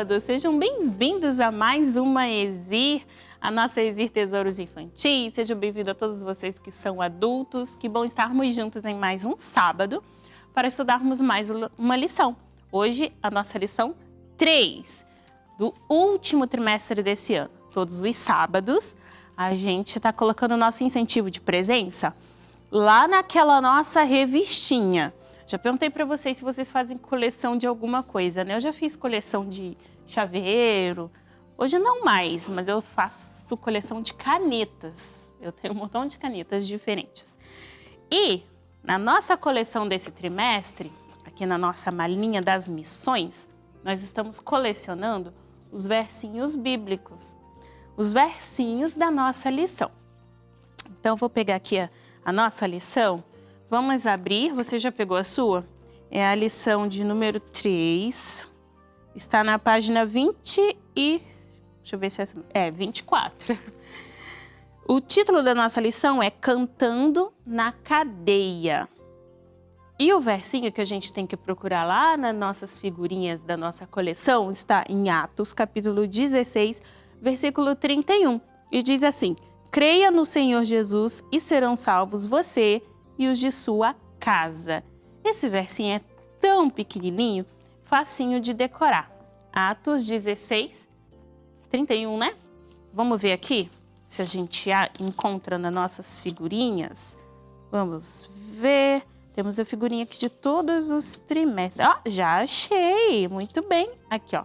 sábado! Sejam bem-vindos a mais uma Exir, a nossa Exir Tesouros Infantis. Sejam bem-vindos a todos vocês que são adultos. Que bom estarmos juntos em mais um sábado para estudarmos mais uma lição. Hoje, a nossa lição 3 do último trimestre desse ano. Todos os sábados, a gente está colocando o nosso incentivo de presença lá naquela nossa revistinha. Já perguntei para vocês se vocês fazem coleção de alguma coisa, né? Eu já fiz coleção de chaveiro. Hoje não mais, mas eu faço coleção de canetas. Eu tenho um montão de canetas diferentes. E na nossa coleção desse trimestre, aqui na nossa malinha das missões, nós estamos colecionando os versinhos bíblicos, os versinhos da nossa lição. Então, eu vou pegar aqui a, a nossa lição. Vamos abrir. Você já pegou a sua? É a lição de número 3. Está na página 20 e... Deixa eu ver se é... É, 24. O título da nossa lição é Cantando na Cadeia. E o versinho que a gente tem que procurar lá nas nossas figurinhas da nossa coleção está em Atos, capítulo 16, versículo 31. E diz assim, Creia no Senhor Jesus e serão salvos você e os de sua casa. Esse versinho é tão pequenininho, facinho de decorar. Atos 16, 31, né? Vamos ver aqui se a gente encontra nas nossas figurinhas. Vamos ver. Temos a figurinha aqui de todos os trimestres. Ó, já achei! Muito bem. Aqui, ó.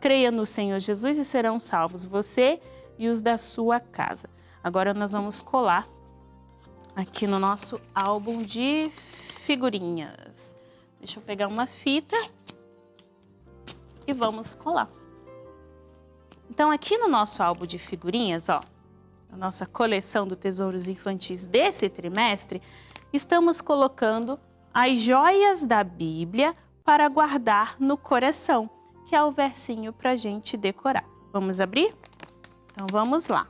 Creia no Senhor Jesus e serão salvos você e os da sua casa. Agora nós vamos colar aqui no nosso álbum de figurinhas. Deixa eu pegar uma fita e vamos colar. Então aqui no nosso álbum de figurinhas, ó, a nossa coleção do Tesouros Infantis desse trimestre, estamos colocando as joias da Bíblia para guardar no coração, que é o versinho para a gente decorar. Vamos abrir? Então vamos lá.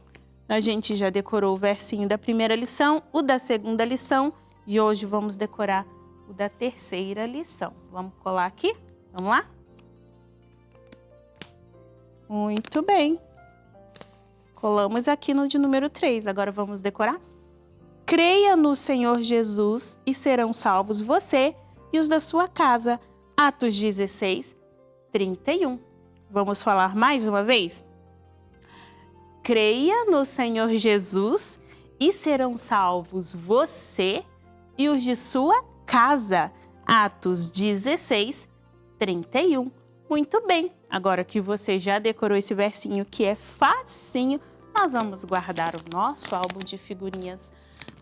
A gente já decorou o versinho da primeira lição, o da segunda lição e hoje vamos decorar o da terceira lição. Vamos colar aqui? Vamos lá? Muito bem. Colamos aqui no de número 3. Agora vamos decorar? creia no Senhor Jesus e serão salvos você e os da sua casa. Atos 16, 31. Vamos falar mais uma vez? Creia no Senhor Jesus e serão salvos você e os de sua casa. Atos 16, 31. Muito bem, agora que você já decorou esse versinho que é facinho, nós vamos guardar o nosso álbum de figurinhas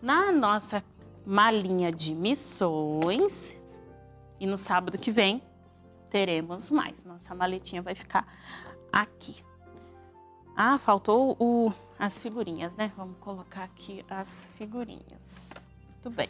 na nossa malinha de missões. E no sábado que vem teremos mais. Nossa maletinha vai ficar aqui. Ah, faltou o, as figurinhas, né? Vamos colocar aqui as figurinhas. Muito bem.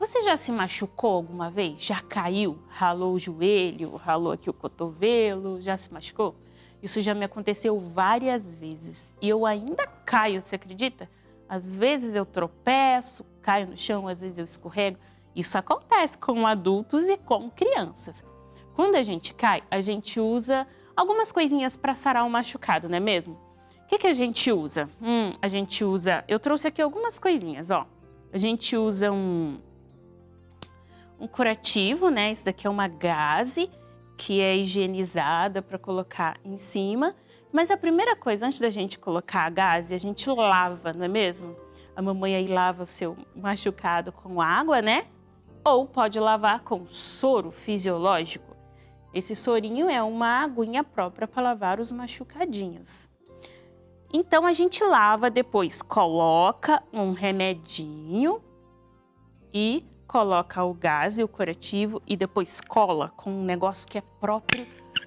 Você já se machucou alguma vez? Já caiu? Ralou o joelho, ralou aqui o cotovelo, já se machucou? Isso já me aconteceu várias vezes e eu ainda caio, você acredita? Às vezes eu tropeço, caio no chão, às vezes eu escorrego. Isso acontece com adultos e com crianças. Quando a gente cai, a gente usa algumas coisinhas para sarar o machucado, não é mesmo? O que, que a gente usa? Hum, a gente usa... Eu trouxe aqui algumas coisinhas, ó. A gente usa um, um curativo, né? Isso daqui é uma gaze que é higienizada para colocar em cima. Mas a primeira coisa, antes da gente colocar a gaze, a gente lava, não é mesmo? A mamãe aí lava o seu machucado com água, né? Ou pode lavar com soro fisiológico. Esse sorinho é uma aguinha própria para lavar os machucadinhos. Então a gente lava, depois coloca um remedinho e coloca o gás e o curativo e depois cola com um negócio que é próprio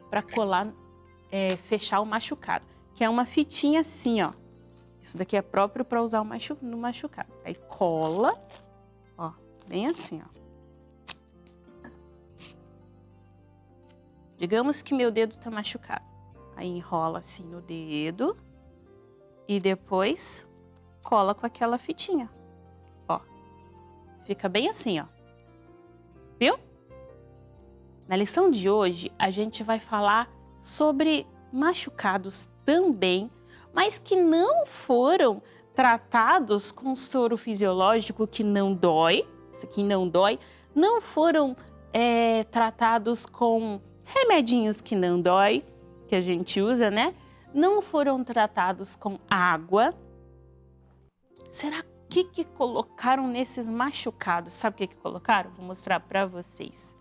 para colar é, fechar o machucado, que é uma fitinha assim, ó. Isso daqui é próprio para usar no machucado. Aí cola, ó, bem assim, ó. Digamos que meu dedo tá machucado. Aí enrola assim no dedo e depois cola com aquela fitinha. Ó, fica bem assim, ó. Viu? Na lição de hoje, a gente vai falar sobre machucados também, mas que não foram tratados com soro fisiológico que não dói, isso aqui não dói, não foram é, tratados com remedinhos que não dói, que a gente usa, né? Não foram tratados com água. Será que que colocaram nesses machucados? Sabe o que que colocaram? Vou mostrar para vocês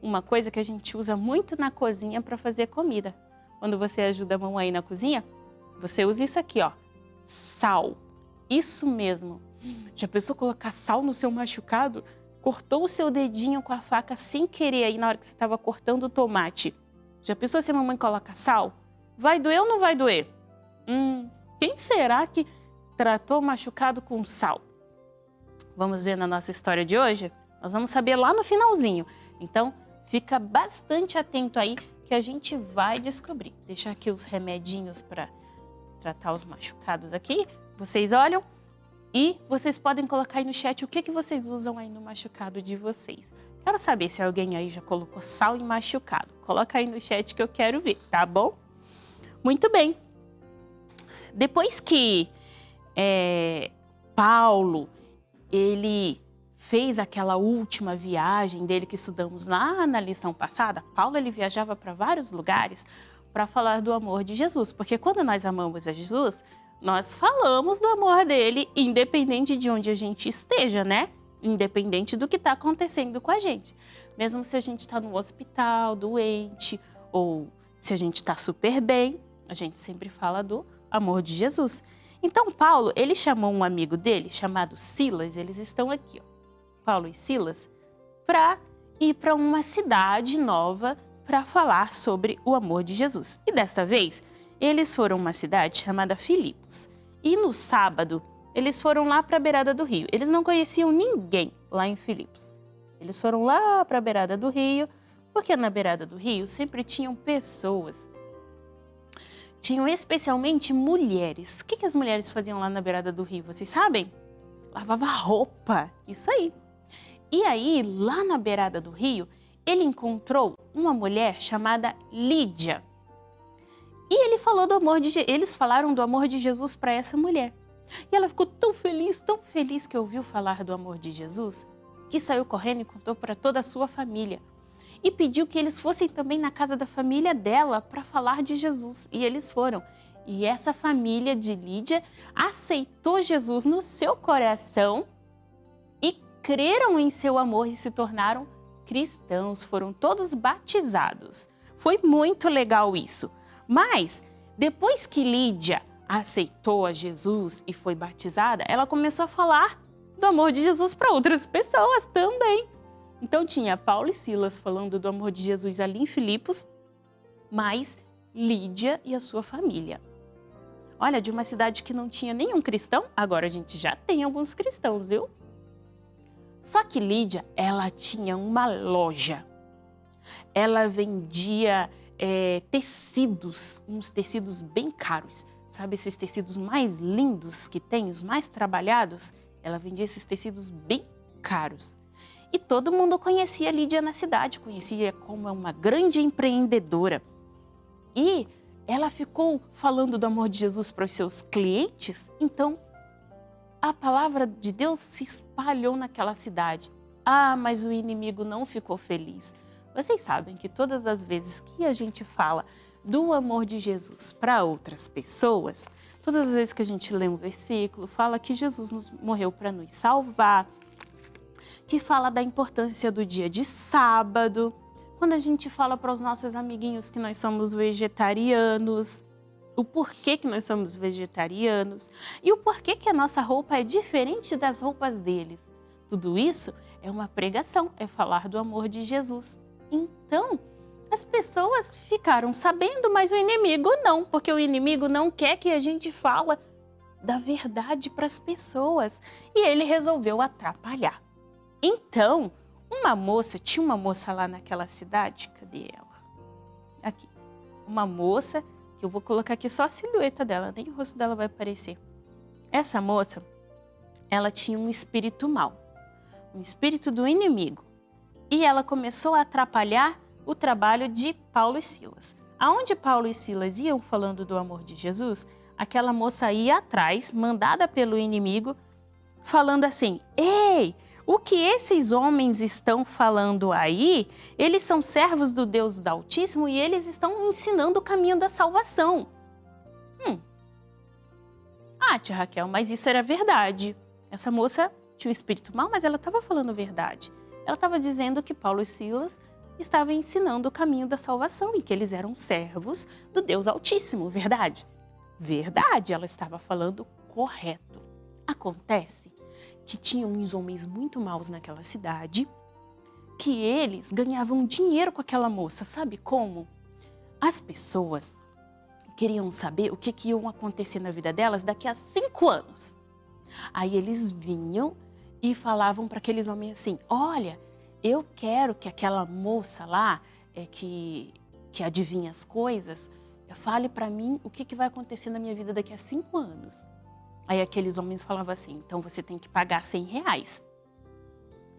uma coisa que a gente usa muito na cozinha para fazer comida. Quando você ajuda a mamãe na cozinha, você usa isso aqui, ó, sal. Isso mesmo. Já pensou colocar sal no seu machucado? Cortou o seu dedinho com a faca sem querer aí na hora que você estava cortando o tomate. Já pensou se a mamãe coloca sal? Vai doer ou não vai doer? Hum, quem será que tratou machucado com sal? Vamos ver na nossa história de hoje? Nós vamos saber lá no finalzinho. Então, Fica bastante atento aí que a gente vai descobrir. Deixar aqui os remedinhos para tratar os machucados aqui. Vocês olham e vocês podem colocar aí no chat o que, que vocês usam aí no machucado de vocês. Quero saber se alguém aí já colocou sal em machucado. Coloca aí no chat que eu quero ver, tá bom? Muito bem. Depois que é, Paulo, ele fez aquela última viagem dele que estudamos lá na lição passada, Paulo ele viajava para vários lugares para falar do amor de Jesus, porque quando nós amamos a Jesus, nós falamos do amor dele, independente de onde a gente esteja, né? Independente do que está acontecendo com a gente. Mesmo se a gente está no hospital, doente, ou se a gente está super bem, a gente sempre fala do amor de Jesus. Então, Paulo, ele chamou um amigo dele, chamado Silas, eles estão aqui, ó. Paulo e Silas para ir para uma cidade nova para falar sobre o amor de Jesus. E desta vez, eles foram a uma cidade chamada Filipos. E no sábado, eles foram lá para a beirada do rio. Eles não conheciam ninguém lá em Filipos. Eles foram lá para a beirada do rio, porque na beirada do rio sempre tinham pessoas. Tinham especialmente mulheres. O que, que as mulheres faziam lá na beirada do rio? Vocês sabem? Lavava roupa. Isso aí. E aí, lá na beirada do rio, ele encontrou uma mulher chamada Lídia. E ele falou do amor de eles falaram do amor de Jesus para essa mulher. E ela ficou tão feliz, tão feliz que ouviu falar do amor de Jesus, que saiu correndo e contou para toda a sua família. E pediu que eles fossem também na casa da família dela para falar de Jesus. E eles foram. E essa família de Lídia aceitou Jesus no seu coração e creram em seu amor e se tornaram cristãos, foram todos batizados. Foi muito legal isso. Mas, depois que Lídia aceitou a Jesus e foi batizada, ela começou a falar do amor de Jesus para outras pessoas também. Então tinha Paulo e Silas falando do amor de Jesus ali em Filipos, mais Lídia e a sua família. Olha, de uma cidade que não tinha nenhum cristão, agora a gente já tem alguns cristãos, viu? Só que Lídia, ela tinha uma loja. Ela vendia é, tecidos, uns tecidos bem caros. Sabe esses tecidos mais lindos que tem, os mais trabalhados? Ela vendia esses tecidos bem caros. E todo mundo conhecia Lídia na cidade, conhecia como uma grande empreendedora. E ela ficou falando do amor de Jesus para os seus clientes, então a palavra de Deus se espalhou naquela cidade. Ah, mas o inimigo não ficou feliz. Vocês sabem que todas as vezes que a gente fala do amor de Jesus para outras pessoas, todas as vezes que a gente lê um versículo, fala que Jesus nos morreu para nos salvar, que fala da importância do dia de sábado, quando a gente fala para os nossos amiguinhos que nós somos vegetarianos, o porquê que nós somos vegetarianos e o porquê que a nossa roupa é diferente das roupas deles. Tudo isso é uma pregação, é falar do amor de Jesus. Então, as pessoas ficaram sabendo, mas o inimigo não, porque o inimigo não quer que a gente fala da verdade para as pessoas e ele resolveu atrapalhar. Então, uma moça, tinha uma moça lá naquela cidade, cadê ela? Aqui. Uma moça que eu vou colocar aqui só a silhueta dela, nem o rosto dela vai aparecer. Essa moça, ela tinha um espírito mau, um espírito do inimigo. E ela começou a atrapalhar o trabalho de Paulo e Silas. Aonde Paulo e Silas iam falando do amor de Jesus, aquela moça ia atrás, mandada pelo inimigo, falando assim, Ei, o que esses homens estão falando aí, eles são servos do Deus do Altíssimo e eles estão ensinando o caminho da salvação. Hum. Ah, tia Raquel, mas isso era verdade. Essa moça tinha um espírito mau, mas ela estava falando verdade. Ela estava dizendo que Paulo e Silas estavam ensinando o caminho da salvação e que eles eram servos do Deus Altíssimo, verdade? Verdade, ela estava falando correto. Acontece que tinham uns homens muito maus naquela cidade, que eles ganhavam dinheiro com aquela moça. Sabe como? As pessoas queriam saber o que, que ia acontecer na vida delas daqui a cinco anos. Aí eles vinham e falavam para aqueles homens assim, olha, eu quero que aquela moça lá, é, que, que adivinha as coisas, fale para mim o que, que vai acontecer na minha vida daqui a cinco anos. Aí aqueles homens falavam assim, então você tem que pagar 100 reais.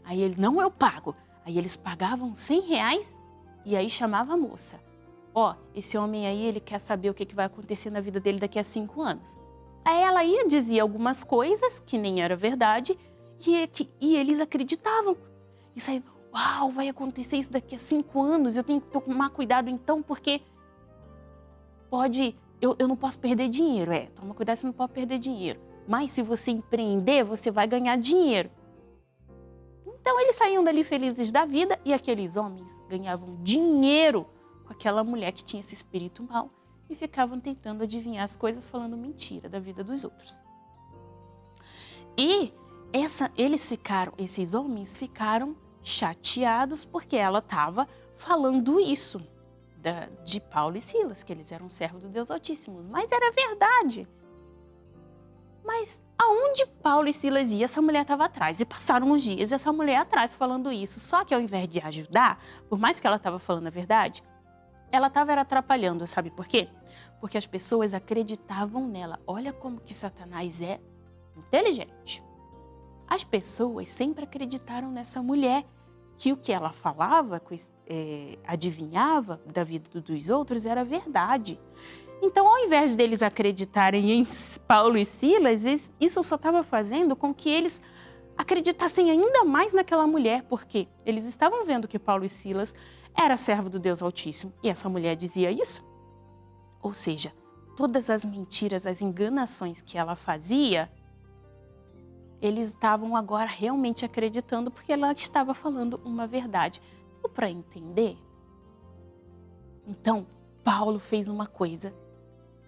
Aí ele, não, eu pago. Aí eles pagavam 100 reais e aí chamava a moça. Ó, oh, esse homem aí, ele quer saber o que, vai acontecer na vida dele daqui a cinco anos. Aí ela ia dizer algumas coisas que nem era verdade e, que, e eles acreditavam. E saiu, uau, vai acontecer isso daqui a cinco anos, eu tenho que tomar cuidado então, porque pode eu, eu não posso perder dinheiro. É, toma cuidado, você não pode perder dinheiro. Mas se você empreender, você vai ganhar dinheiro. Então eles saíam dali felizes da vida e aqueles homens ganhavam dinheiro com aquela mulher que tinha esse espírito mau e ficavam tentando adivinhar as coisas falando mentira da vida dos outros. E essa, eles ficaram, esses homens ficaram chateados porque ela estava falando isso da, de Paulo e Silas, que eles eram servos do Deus Altíssimo. Mas era verdade. Mas aonde Paulo e Silas iam, essa mulher estava atrás. E passaram uns dias essa mulher atrás falando isso. Só que ao invés de ajudar, por mais que ela estava falando a verdade, ela estava atrapalhando, sabe por quê? Porque as pessoas acreditavam nela. Olha como que Satanás é inteligente. As pessoas sempre acreditaram nessa mulher que o que ela falava, é, adivinhava da vida dos outros era verdade. Então, ao invés deles acreditarem em Paulo e Silas, isso só estava fazendo com que eles acreditassem ainda mais naquela mulher, porque eles estavam vendo que Paulo e Silas era servo do Deus Altíssimo e essa mulher dizia isso. Ou seja, todas as mentiras, as enganações que ela fazia, eles estavam agora realmente acreditando porque ela estava falando uma verdade. Para entender? Então, Paulo fez uma coisa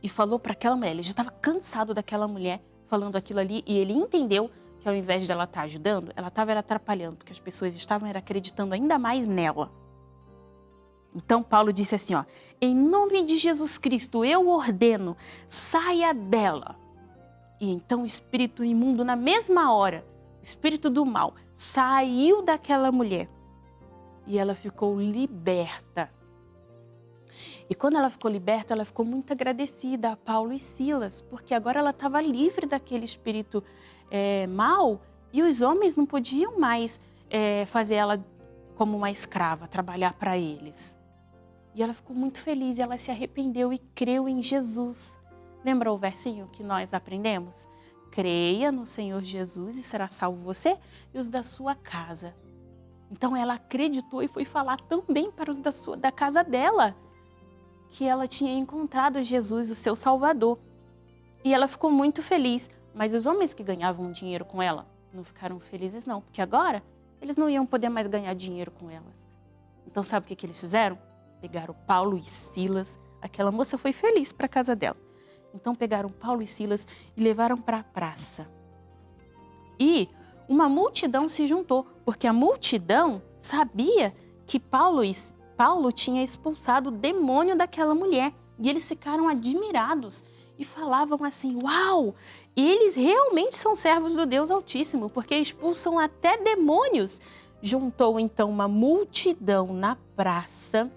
e falou para aquela mulher, ele já estava cansado daquela mulher falando aquilo ali e ele entendeu que ao invés dela estar tá ajudando, ela estava atrapalhando, porque as pessoas estavam acreditando ainda mais nela. Então Paulo disse assim, ó, em nome de Jesus Cristo eu ordeno, saia dela. E então o espírito imundo na mesma hora, o espírito do mal, saiu daquela mulher e ela ficou liberta. E quando ela ficou liberta, ela ficou muito agradecida a Paulo e Silas, porque agora ela estava livre daquele espírito é, mal e os homens não podiam mais é, fazer ela como uma escrava, trabalhar para eles. E ela ficou muito feliz ela se arrependeu e creu em Jesus. Lembra o versinho que nós aprendemos? Creia no Senhor Jesus e será salvo você e os da sua casa. Então ela acreditou e foi falar também para os da, sua, da casa dela que ela tinha encontrado Jesus, o seu Salvador. E ela ficou muito feliz, mas os homens que ganhavam dinheiro com ela não ficaram felizes não, porque agora eles não iam poder mais ganhar dinheiro com ela. Então sabe o que, que eles fizeram? Pegaram Paulo e Silas, aquela moça foi feliz para a casa dela. Então pegaram Paulo e Silas e levaram para a praça. E uma multidão se juntou, porque a multidão sabia que Paulo Paulo tinha expulsado o demônio daquela mulher. E eles ficaram admirados e falavam assim, uau, eles realmente são servos do Deus Altíssimo, porque expulsam até demônios. Juntou então uma multidão na praça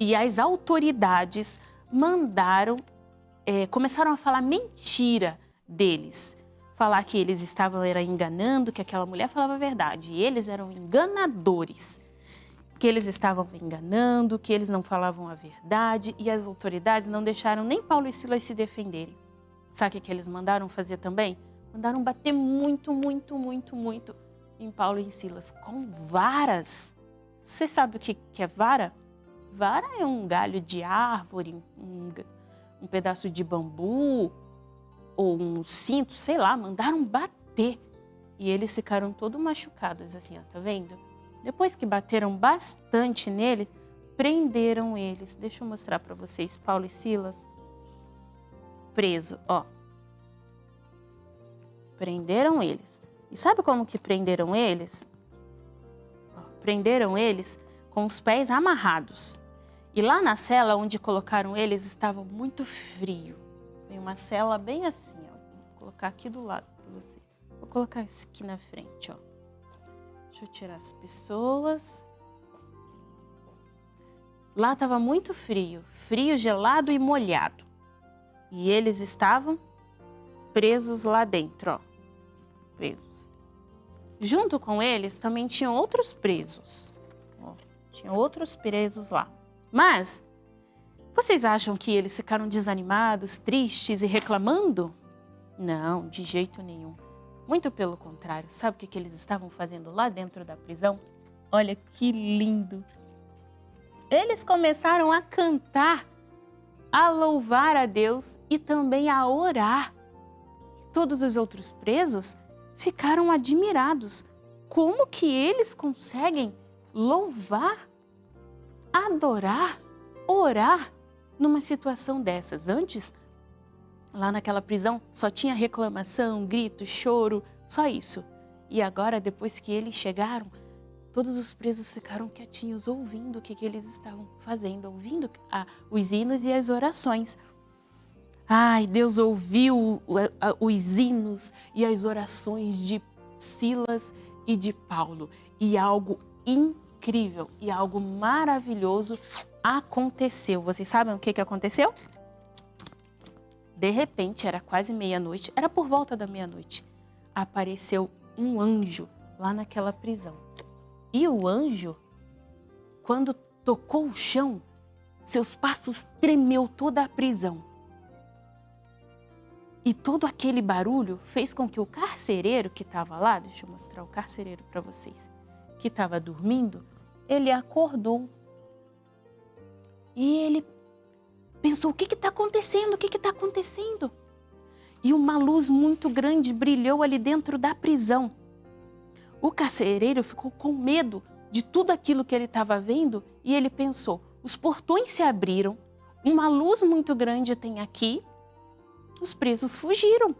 e as autoridades mandaram, é, começaram a falar mentira deles. Falar que eles estavam era enganando, que aquela mulher falava a verdade. E eles eram enganadores que eles estavam enganando, que eles não falavam a verdade e as autoridades não deixaram nem Paulo e Silas se defenderem. Sabe o que eles mandaram fazer também? Mandaram bater muito, muito, muito, muito em Paulo e Silas com varas. Você sabe o que é vara? Vara é um galho de árvore, um, um pedaço de bambu ou um cinto, sei lá, mandaram bater. E eles ficaram todos machucados assim, ó, tá vendo? Depois que bateram bastante nele, prenderam eles. Deixa eu mostrar para vocês, Paulo e Silas. Preso, ó. Prenderam eles. E sabe como que prenderam eles? Ó, prenderam eles com os pés amarrados. E lá na cela onde colocaram eles estava muito frio. Tem uma cela bem assim, ó. Vou colocar aqui do lado para você. Vou colocar isso aqui na frente, ó. Deixa eu tirar as pessoas. Lá estava muito frio, frio, gelado e molhado. E eles estavam presos lá dentro, ó. Presos. Junto com eles também tinham outros presos. Ó, tinha outros presos lá. Mas, vocês acham que eles ficaram desanimados, tristes e reclamando? Não, de jeito nenhum. Muito pelo contrário, sabe o que, eles estavam fazendo lá dentro da prisão? Olha que lindo! Eles começaram a cantar, a louvar a Deus e também a orar. Todos os outros presos ficaram admirados. Como que eles conseguem louvar, adorar, orar numa situação dessas? Antes, Lá naquela prisão só tinha reclamação, grito, choro, só isso. E agora, depois que eles chegaram, todos os presos ficaram quietinhos, ouvindo o que, que eles estavam fazendo, ouvindo a, os hinos e as orações. Ai, Deus ouviu os hinos e as orações de Silas e de Paulo. E algo incrível e algo maravilhoso aconteceu. Vocês sabem o que, que aconteceu? De repente, era quase meia-noite, era por volta da meia-noite, apareceu um anjo lá naquela prisão. E o anjo, quando tocou o chão, seus passos tremeu toda a prisão. E todo aquele barulho fez com que o carcereiro que estava lá, deixa eu mostrar o carcereiro para vocês, que estava dormindo, ele acordou. E ele pensou: o que está acontecendo? O que está acontecendo? E uma luz muito grande brilhou ali dentro da prisão. O carcereiro ficou com medo de tudo aquilo que ele estava vendo e ele pensou: os portões se abriram, uma luz muito grande tem aqui, os presos fugiram.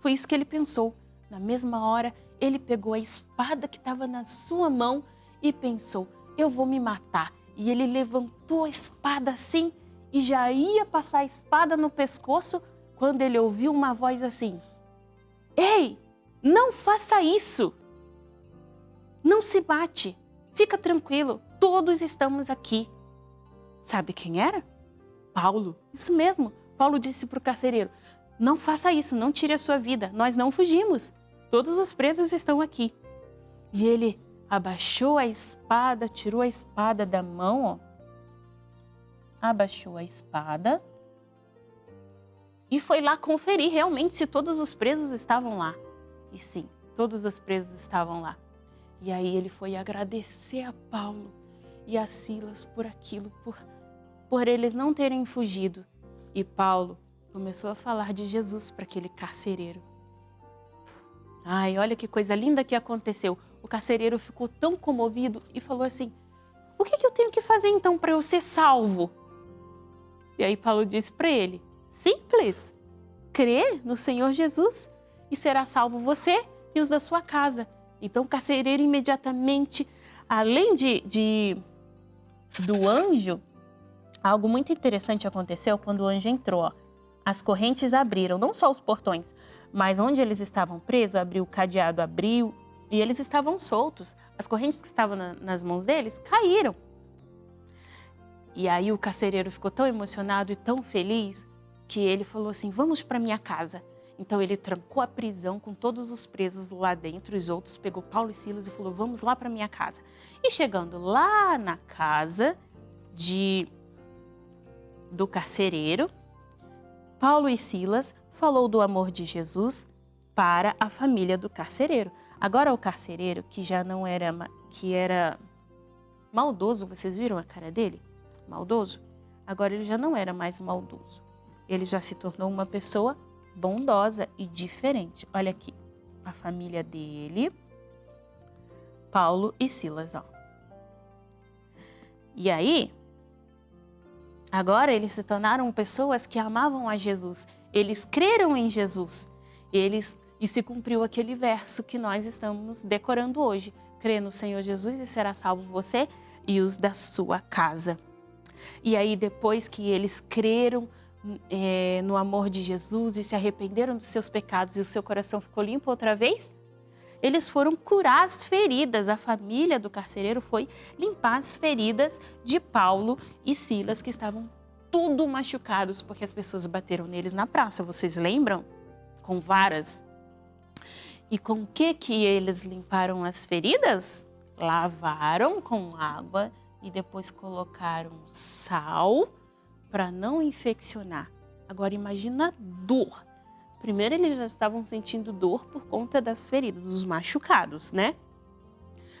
Foi isso que ele pensou. Na mesma hora, ele pegou a espada que estava na sua mão e pensou: eu vou me matar. E ele levantou a espada assim e já ia passar a espada no pescoço quando ele ouviu uma voz assim: Ei, não faça isso! Não se bate, fica tranquilo, todos estamos aqui. Sabe quem era? Paulo, isso mesmo. Paulo disse para o carcereiro: Não faça isso, não tire a sua vida, nós não fugimos. Todos os presos estão aqui. E ele abaixou a espada, tirou a espada da mão, ó. Abaixou a espada e foi lá conferir realmente se todos os presos estavam lá. E sim, todos os presos estavam lá. E aí ele foi agradecer a Paulo e a Silas por aquilo, por, por eles não terem fugido. E Paulo começou a falar de Jesus para aquele carcereiro. Ai, olha que coisa linda que aconteceu. O carcereiro ficou tão comovido e falou assim: O que, que eu tenho que fazer então para eu ser salvo? E aí Paulo disse para ele: Simples. Crê no Senhor Jesus e será salvo você e os da sua casa. Então o carcereiro imediatamente, além de, de do anjo, algo muito interessante aconteceu quando o anjo entrou. Ó. As correntes abriram, não só os portões, mas onde eles estavam presos, abriu o cadeado, abriu, e eles estavam soltos. As correntes que estavam na, nas mãos deles caíram. E aí o carcereiro ficou tão emocionado e tão feliz que ele falou assim: Vamos para minha casa. Então ele trancou a prisão com todos os presos lá dentro, os outros pegou Paulo e Silas e falou: "Vamos lá para minha casa". E chegando lá na casa de do carcereiro, Paulo e Silas falou do amor de Jesus para a família do carcereiro. Agora o carcereiro que já não era que era maldoso, vocês viram a cara dele? Maldoso? Agora ele já não era mais maldoso. Ele já se tornou uma pessoa bondosa e diferente. Olha aqui, a família dele, Paulo e Silas, ó. E aí, agora eles se tornaram pessoas que amavam a Jesus. Eles creram em Jesus. Eles e se cumpriu aquele verso que nós estamos decorando hoje. Crê no Senhor Jesus e será salvo você e os da sua casa. E aí depois que eles creram é, no amor de Jesus e se arrependeram dos seus pecados e o seu coração ficou limpo outra vez, eles foram curar as feridas. A família do carcereiro foi limpar as feridas de Paulo e Silas, que estavam tudo machucados porque as pessoas bateram neles na praça. Vocês lembram? Com varas. E com o que que eles limparam as feridas? Lavaram com água e depois colocaram sal para não infeccionar. Agora imagina a dor. Primeiro eles já estavam sentindo dor por conta das feridas, dos machucados, né?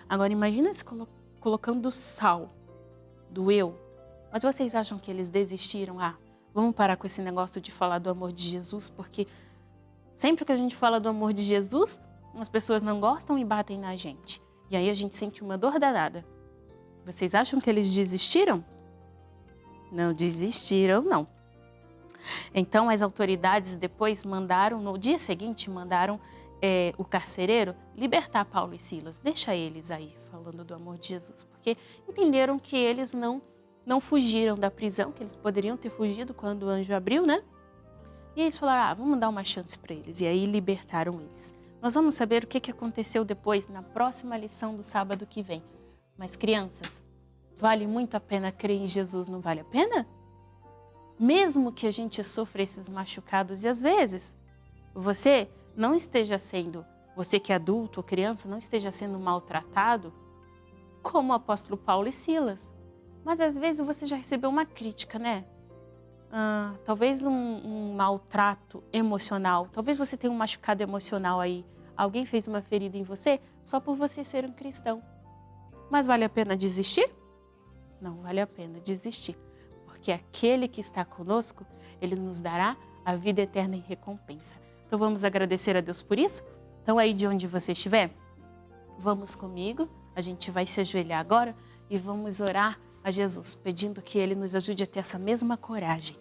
Agora imagina se colo colocando sal. Doeu. Mas vocês acham que eles desistiram? Ah, vamos parar com esse negócio de falar do amor de Jesus, porque sempre que a gente fala do amor de Jesus, as pessoas não gostam e batem na gente. E aí a gente sente uma dor danada. Vocês acham que eles desistiram? Não desistiram, não. Então as autoridades depois mandaram, no dia seguinte, mandaram é, o carcereiro libertar Paulo e Silas. Deixa eles aí falando do amor de Jesus, porque entenderam que eles não, não fugiram da prisão, que eles poderiam ter fugido quando o anjo abriu, né? E eles falaram, ah, vamos dar uma chance para eles. E aí libertaram eles. Nós vamos saber o que aconteceu depois na próxima lição do sábado que vem. Mas crianças, Vale muito a pena crer em Jesus, não vale a pena? Mesmo que a gente sofra esses machucados e às vezes você não esteja sendo, você que é adulto ou criança, não esteja sendo maltratado como o apóstolo Paulo e Silas. Mas às vezes você já recebeu uma crítica, né? ah, talvez um, um maltrato emocional, talvez você tenha um machucado emocional aí. Alguém fez uma ferida em você só por você ser um cristão. Mas vale a pena desistir? Não vale a pena desistir, porque aquele que está conosco, ele nos dará a vida eterna em recompensa. Então vamos agradecer a Deus por isso? Então aí de onde você estiver, vamos comigo, a gente vai se ajoelhar agora e vamos orar a Jesus, pedindo que Ele nos ajude a ter essa mesma coragem.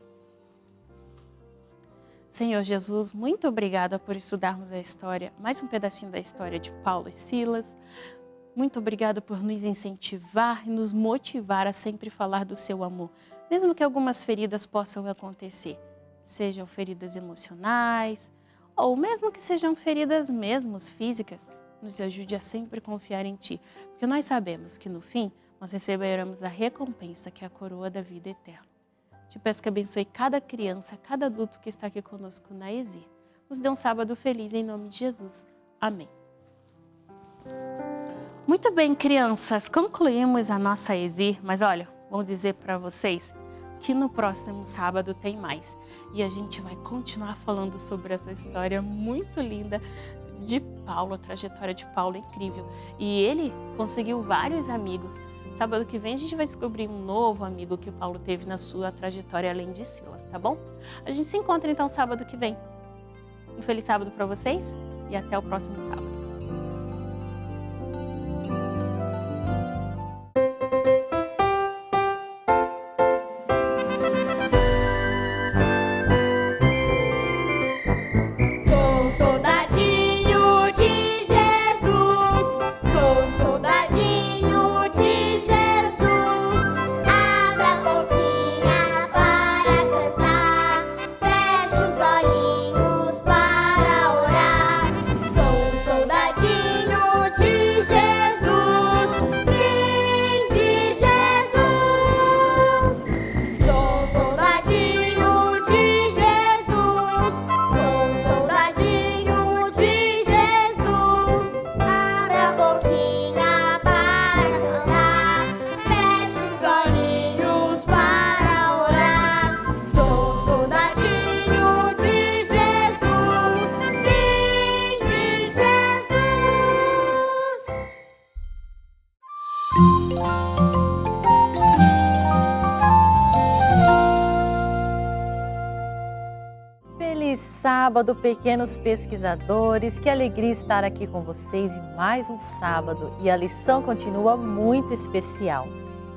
Senhor Jesus, muito obrigada por estudarmos a história, mais um pedacinho da história de Paulo e Silas. Muito obrigada por nos incentivar e nos motivar a sempre falar do seu amor, mesmo que algumas feridas possam acontecer, sejam feridas emocionais ou mesmo que sejam feridas mesmo físicas, nos ajude a sempre confiar em Ti, porque nós sabemos que no fim nós receberemos a recompensa que é a coroa da vida eterna. Te peço que abençoe cada criança, cada adulto que está aqui conosco na ESIR. Nos dê um sábado feliz em nome de Jesus. Amém. Muito bem, crianças, concluímos a nossa ESIR, mas olha, vou dizer para vocês que no próximo sábado tem mais. E a gente vai continuar falando sobre essa história muito linda de Paulo, a trajetória de Paulo é incrível. E ele conseguiu vários amigos. Sábado que vem a gente vai descobrir um novo amigo que Paulo teve na sua trajetória além de Silas, tá bom? A gente se encontra então sábado que vem. Um feliz sábado para vocês e até o próximo sábado. Sábado, pequenos pesquisadores. Que alegria estar aqui com vocês em mais um sábado e a lição continua muito especial.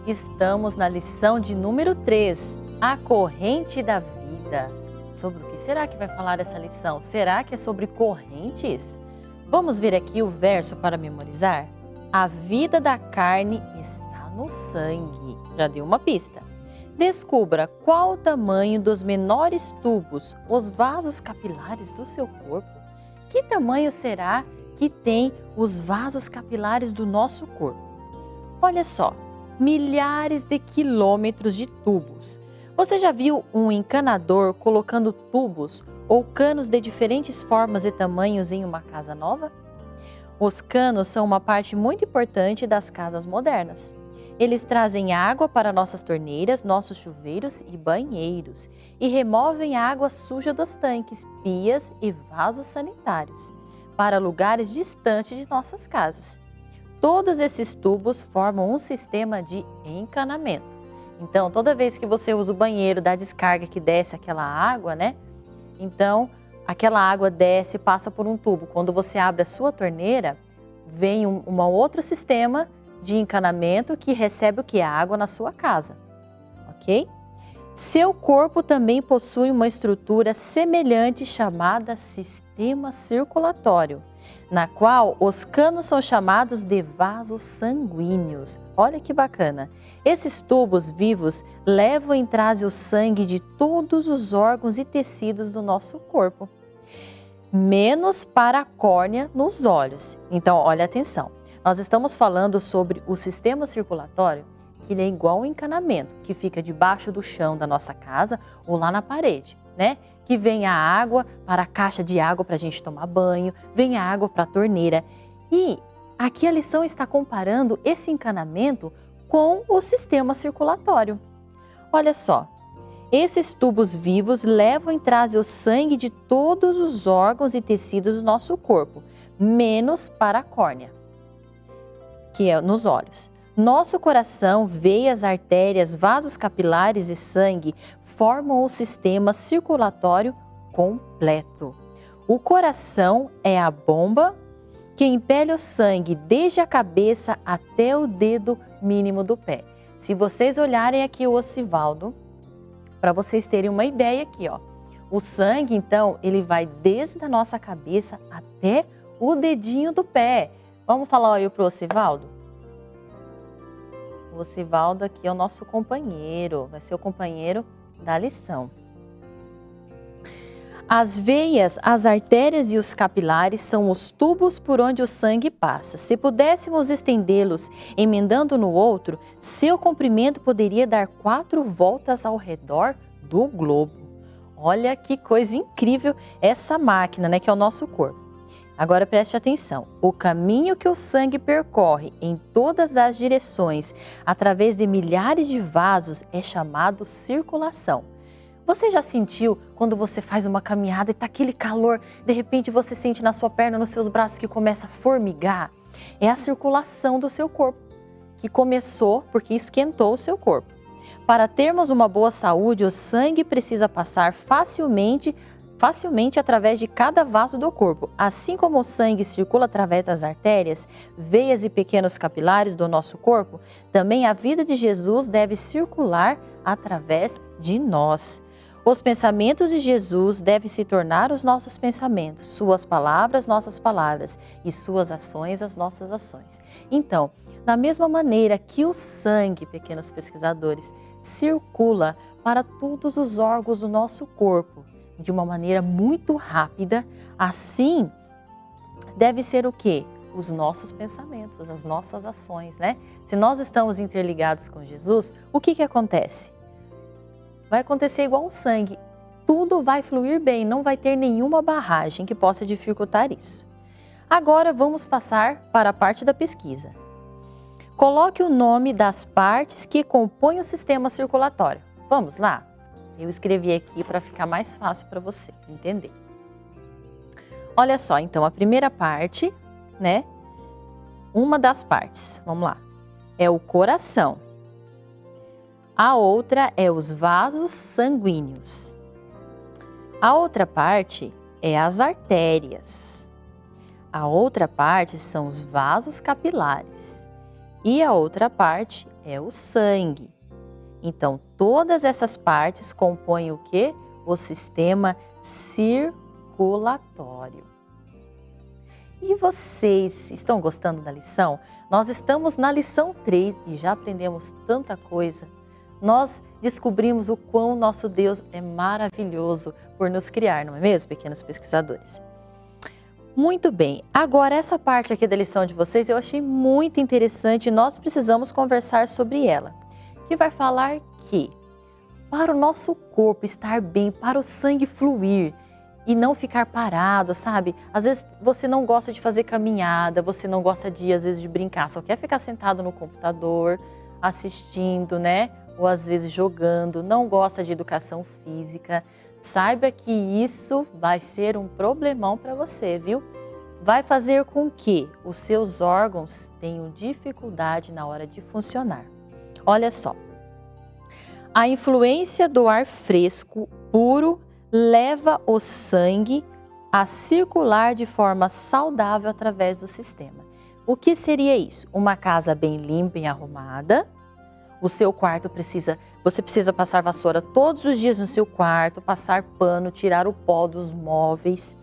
Estamos na lição de número 3, a corrente da vida. Sobre o que será que vai falar essa lição? Será que é sobre correntes? Vamos ver aqui o verso para memorizar? A vida da carne está no sangue. Já deu uma pista. Descubra qual o tamanho dos menores tubos, os vasos capilares do seu corpo. Que tamanho será que tem os vasos capilares do nosso corpo? Olha só, milhares de quilômetros de tubos. Você já viu um encanador colocando tubos ou canos de diferentes formas e tamanhos em uma casa nova? Os canos são uma parte muito importante das casas modernas. Eles trazem água para nossas torneiras, nossos chuveiros e banheiros e removem a água suja dos tanques, pias e vasos sanitários para lugares distantes de nossas casas. Todos esses tubos formam um sistema de encanamento. Então, toda vez que você usa o banheiro da descarga que desce aquela água, né? Então, aquela água desce e passa por um tubo. Quando você abre a sua torneira, vem um, um outro sistema de encanamento que recebe o que? A água na sua casa, ok? Seu corpo também possui uma estrutura semelhante chamada sistema circulatório, na qual os canos são chamados de vasos sanguíneos. Olha que bacana! Esses tubos vivos levam em trás o sangue de todos os órgãos e tecidos do nosso corpo, menos para a córnea nos olhos. Então, olha atenção. Nós estamos falando sobre o sistema circulatório, que é igual ao encanamento, que fica debaixo do chão da nossa casa ou lá na parede, né? Que vem a água para a caixa de água para a gente tomar banho, vem a água para a torneira. E aqui a lição está comparando esse encanamento com o sistema circulatório. Olha só, Esses tubos vivos levam e trazem o sangue de todos os órgãos e tecidos do nosso corpo, menos para a córnea, que é nos olhos. Nosso coração, veias, artérias, vasos capilares e sangue formam o sistema circulatório completo. O coração é a bomba que impele o sangue desde a cabeça até o dedo mínimo do pé. Se vocês olharem aqui o Osivaldo, para vocês terem uma ideia aqui, ó. O sangue, então, ele vai desde a nossa cabeça até o dedinho do pé. Vamos falar aí pro Osivaldo? O Osivaldo aqui é o nosso companheiro, vai ser o companheiro da lição. As veias, as artérias e os capilares são os tubos por onde o sangue passa. Se pudéssemos estendê-los emendando no outro, seu comprimento poderia dar quatro voltas ao redor do globo. Olha que coisa incrível essa máquina, né, que é o nosso corpo. Agora preste atenção: o caminho que o sangue percorre em todas as direções, através de milhares de vasos, é chamado circulação. Você já sentiu quando você faz uma caminhada e está aquele calor, de repente você sente na sua perna, nos seus braços que começa a formigar? É a circulação do seu corpo, que começou porque esquentou o seu corpo. Para termos uma boa saúde, o sangue precisa passar facilmente facilmente através de cada vaso do corpo. Assim como o sangue circula através das artérias, veias e pequenos capilares do nosso corpo, também a vida de Jesus deve circular através de nós. Os pensamentos de Jesus devem se tornar os nossos pensamentos, suas palavras, nossas palavras, e suas ações, as nossas ações. Então, da mesma maneira que o sangue, pequenos pesquisadores, circula para todos os órgãos do nosso corpo, de uma maneira muito rápida, assim deve ser o quê? Os nossos pensamentos, as nossas ações, né? Se nós estamos interligados com Jesus, o que que acontece? Vai acontecer igual o sangue. Tudo vai fluir bem, não vai ter nenhuma barragem que possa dificultar isso. Agora vamos passar para a parte da pesquisa. Coloque o nome das partes que compõem o sistema circulatório. Vamos lá? Eu escrevi aqui para ficar mais fácil para vocês entender. Olha só, então a primeira parte, né? Uma das partes, vamos lá, é o coração. A outra é os vasos sanguíneos. A outra parte é as artérias. A outra parte são os vasos capilares. E a outra parte é o sangue. Então, todas essas partes compõem o que? O sistema circulatório. E vocês estão gostando da lição? Nós estamos na lição 3 e já aprendemos tanta coisa. Nós descobrimos o quão nosso Deus é maravilhoso por nos criar, não é mesmo, pequenos pesquisadores? Muito bem, agora essa parte aqui da lição de vocês eu achei muito interessante e nós precisamos conversar sobre ela que vai falar que para o nosso corpo estar bem, para o sangue fluir e não ficar parado, sabe? Às vezes você não gosta de fazer caminhada, você não gosta de, às vezes, de brincar, só quer ficar sentado no computador, assistindo, né? Ou às vezes jogando, não gosta de educação física. Saiba que isso vai ser um problemão para você, viu? Vai fazer com que os seus órgãos tenham dificuldade na hora de funcionar. Olha só. A influência do ar fresco, puro, leva o sangue a circular de forma saudável através do sistema. O que seria isso? Uma casa bem limpa e arrumada. O seu quarto precisa, você precisa passar vassoura todos os dias no seu quarto, passar pano, tirar o pó dos móveis.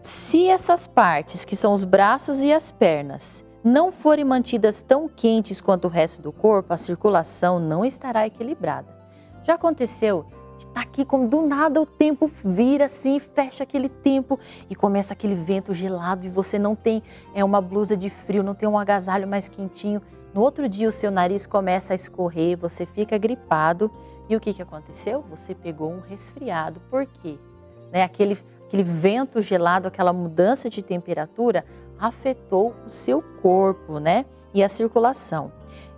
Se essas partes, que são os braços e as pernas, não forem mantidas tão quentes quanto o resto do corpo, a circulação não estará equilibrada. Já aconteceu de estar tá aqui como do nada o tempo vira assim, fecha aquele tempo e começa aquele vento gelado e você não tem é uma blusa de frio, não tem um agasalho mais quentinho. No outro dia o seu nariz começa a escorrer, você fica gripado e o que, que aconteceu? Você pegou um resfriado. Por quê? Né? Aquele, aquele vento gelado, aquela mudança de temperatura afetou o seu corpo, né? E a circulação.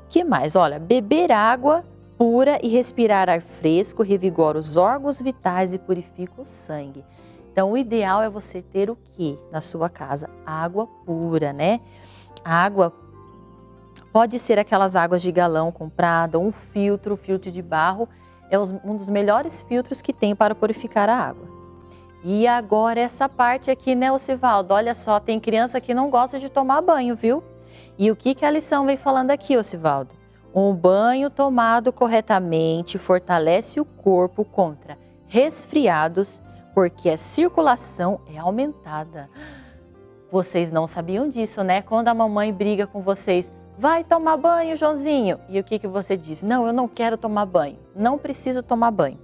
Que mais? Olha, beber água pura e respirar ar fresco revigora os órgãos vitais e purifica o sangue. Então, o ideal é você ter o que na sua casa? Água pura, né? Água pode ser aquelas águas de galão comprada, um filtro, filtro de barro, é um dos melhores filtros que tem para purificar a água. E agora essa parte aqui, né, Osivaldo? Olha só, tem criança que não gosta de tomar banho, viu? E o que, que a lição vem falando aqui, Osivaldo? Um banho tomado corretamente fortalece o corpo contra resfriados, porque a circulação é aumentada. Vocês não sabiam disso, né? Quando a mamãe briga com vocês, vai tomar banho, Joãozinho. E o que, que você diz? Não, eu não quero tomar banho, não preciso tomar banho.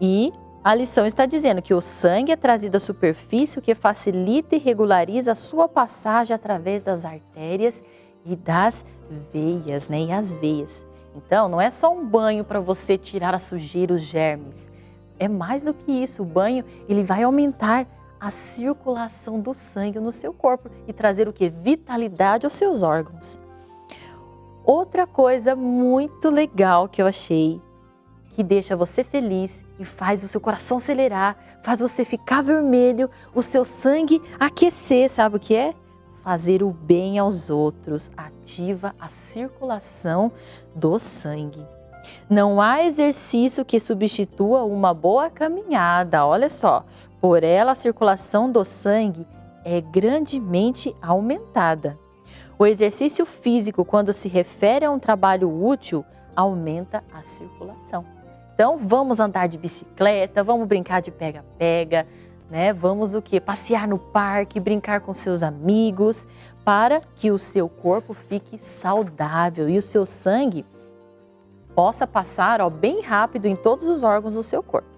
E a lição está dizendo que o sangue é trazido à superfície, o que facilita e regulariza a sua passagem através das artérias e das veias, né? E as veias. Então, não é só um banho para você tirar a sujeira, os germes. É mais do que isso. O banho, ele vai aumentar a circulação do sangue no seu corpo e trazer o que? Vitalidade aos seus órgãos. Outra coisa muito legal que eu achei, que deixa você feliz e faz o seu coração acelerar, faz você ficar vermelho, o seu sangue aquecer, sabe o que é? Fazer o bem aos outros, ativa a circulação do sangue. Não há exercício que substitua uma boa caminhada, olha só. Por ela, a circulação do sangue é grandemente aumentada. O exercício físico, quando se refere a um trabalho útil, aumenta a circulação. Então, vamos andar de bicicleta, vamos brincar de pega-pega, né? Vamos o quê? Passear no parque, brincar com seus amigos, para que o seu corpo fique saudável e o seu sangue possa passar ó, bem rápido em todos os órgãos do seu corpo.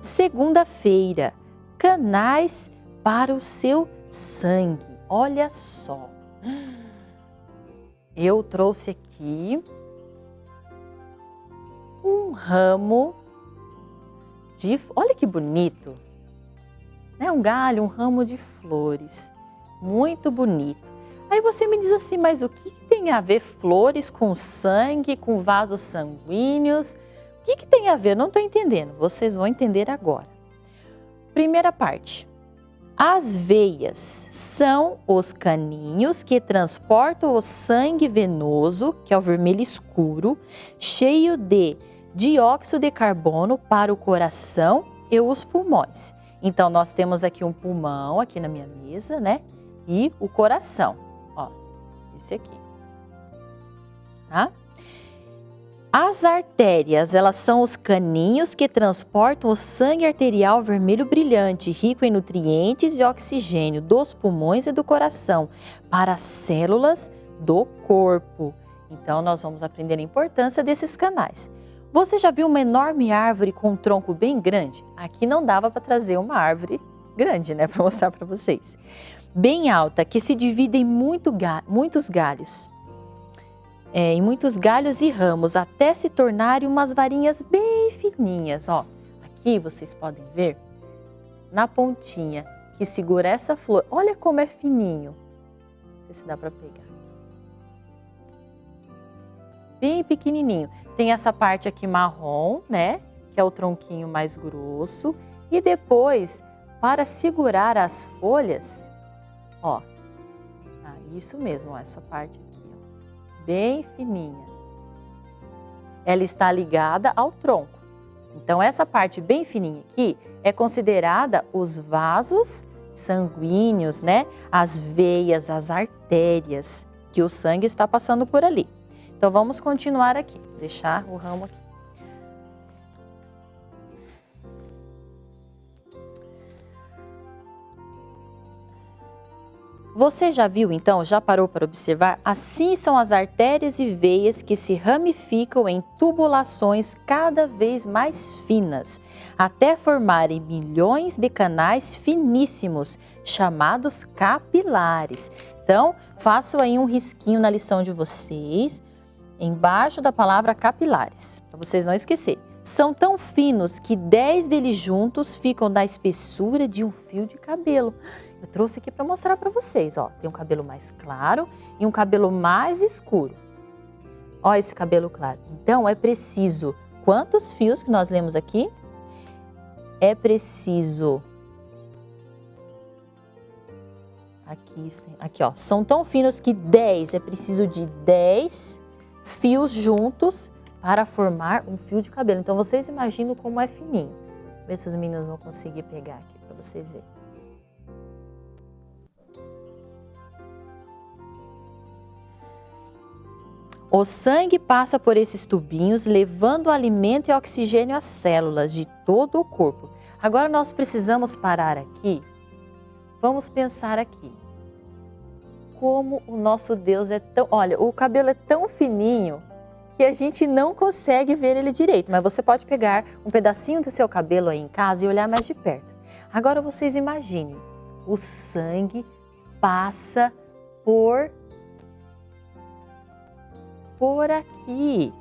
Segunda-feira, canais para o seu sangue. Olha só. Eu trouxe aqui um ramo de... Olha que bonito. Né? Um galho, um ramo de flores. Muito bonito. Aí você me diz assim, mas o que tem a ver flores com sangue, com vasos sanguíneos? O que, que tem a ver? Não estou entendendo. Vocês vão entender agora. Primeira parte. As veias são os caninhos que transportam o sangue venoso, que é o vermelho escuro, cheio de dióxido de carbono para o coração e os pulmões. Então, nós temos aqui um pulmão, aqui na minha mesa, né? E o coração, ó, esse aqui. Tá? As artérias, elas são os caninhos que transportam o sangue arterial vermelho brilhante, rico em nutrientes e oxigênio dos pulmões e do coração, para as células do corpo. Então, nós vamos aprender a importância desses canais. Você já viu uma enorme árvore com um tronco bem grande? Aqui não dava para trazer uma árvore grande, né, para mostrar para vocês. Bem alta, que se divide em muito ga muitos galhos é, em muitos galhos e ramos, até se tornarem umas varinhas bem fininhas. Ó, aqui vocês podem ver, na pontinha que segura essa flor. Olha como é fininho. Não sei se dá para pegar. Bem pequenininho. Tem essa parte aqui marrom, né? Que é o tronquinho mais grosso. E depois, para segurar as folhas, ó, ah, isso mesmo, ó, essa parte bem fininha. Ela está ligada ao tronco. Então, essa parte bem fininha aqui é considerada os vasos sanguíneos, né? As veias, as artérias, que o sangue está passando por ali. Então, vamos continuar aqui, deixar o ramo aqui. Você já viu então, já parou para observar? Assim são as artérias e veias que se ramificam em tubulações cada vez mais finas, até formarem milhões de canais finíssimos, chamados capilares. Então, faço aí um risquinho na lição de vocês, embaixo da palavra capilares, para vocês não esquecerem. São tão finos que 10 deles juntos ficam da espessura de um fio de cabelo. Eu trouxe aqui para mostrar para vocês, ó. Tem um cabelo mais claro e um cabelo mais escuro. Ó esse cabelo claro. Então, é preciso... Quantos fios que nós lemos aqui? É preciso... Aqui, aqui, ó. São tão finos que 10, é preciso de 10 fios juntos para formar um fio de cabelo. Então, vocês imaginam como é fininho. Ver se os meninos vão conseguir pegar aqui para vocês verem. O sangue passa por esses tubinhos, levando alimento e oxigênio às células de todo o corpo. Agora nós precisamos parar aqui. Vamos pensar aqui. Como o nosso Deus é tão... Olha, o cabelo é tão fininho que a gente não consegue ver ele direito. Mas você pode pegar um pedacinho do seu cabelo aí em casa e olhar mais de perto. Agora vocês imaginem, o sangue passa por por aqui.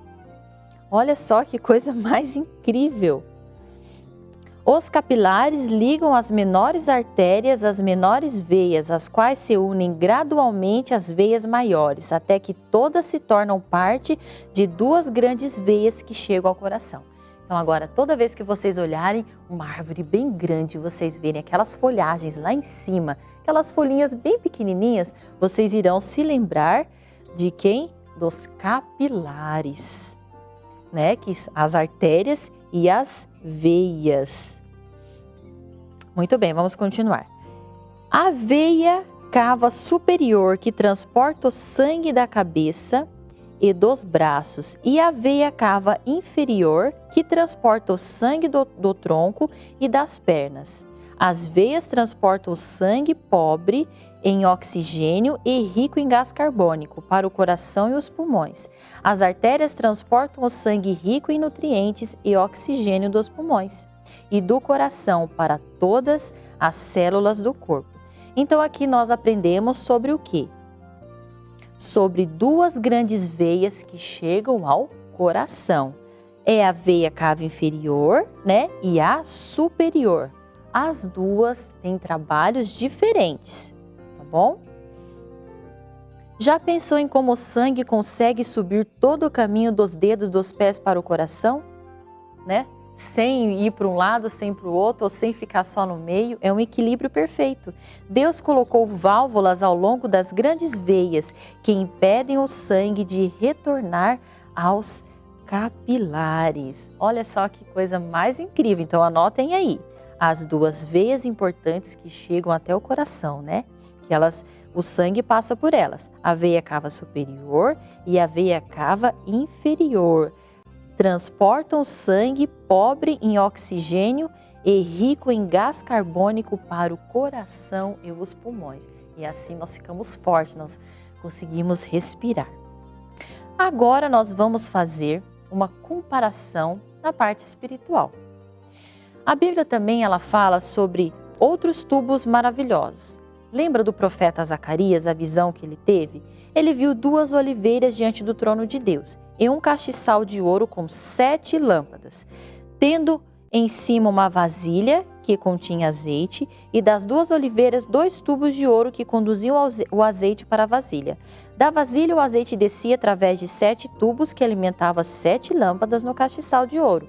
Olha só que coisa mais incrível. Os capilares ligam as menores artérias às menores veias, as quais se unem gradualmente às veias maiores, até que todas se tornam parte de duas grandes veias que chegam ao coração. Então agora, toda vez que vocês olharem uma árvore bem grande, vocês verem aquelas folhagens lá em cima, aquelas folhinhas bem pequenininhas, vocês irão se lembrar de quem? dos capilares, né? Que as artérias e as veias. Muito bem, vamos continuar. A veia cava superior que transporta o sangue da cabeça e dos braços, e a veia cava inferior que transporta o sangue do, do tronco e das pernas. As veias transportam o sangue pobre em oxigênio e rico em gás carbônico para o coração e os pulmões. As artérias transportam o sangue rico em nutrientes e oxigênio dos pulmões e do coração para todas as células do corpo. Então aqui nós aprendemos sobre o que? Sobre duas grandes veias que chegam ao coração. É a veia cava inferior, né, e a superior. As duas têm trabalhos diferentes bom? Já pensou em como o sangue consegue subir todo o caminho dos dedos dos pés para o coração? Né? Sem ir para um lado, sem para o outro, ou sem ficar só no meio, é um equilíbrio perfeito. Deus colocou válvulas ao longo das grandes veias que impedem o sangue de retornar aos capilares. Olha só que coisa mais incrível. Então anotem aí as duas veias importantes que chegam até o coração, né? Que elas, o sangue passa por elas. A veia cava superior e a veia cava inferior. Transportam sangue pobre em oxigênio e rico em gás carbônico para o coração e os pulmões. E assim nós ficamos fortes, nós conseguimos respirar. Agora nós vamos fazer uma comparação na parte espiritual. A Bíblia também ela fala sobre outros tubos maravilhosos. Lembra do profeta Zacarias, a visão que ele teve? Ele viu duas oliveiras diante do trono de Deus e um castiçal de ouro com sete lâmpadas, tendo em cima uma vasilha que continha azeite e das duas oliveiras dois tubos de ouro que conduziam o azeite para a vasilha. Da vasilha o azeite descia através de sete tubos que alimentavam sete lâmpadas no castiçal de ouro.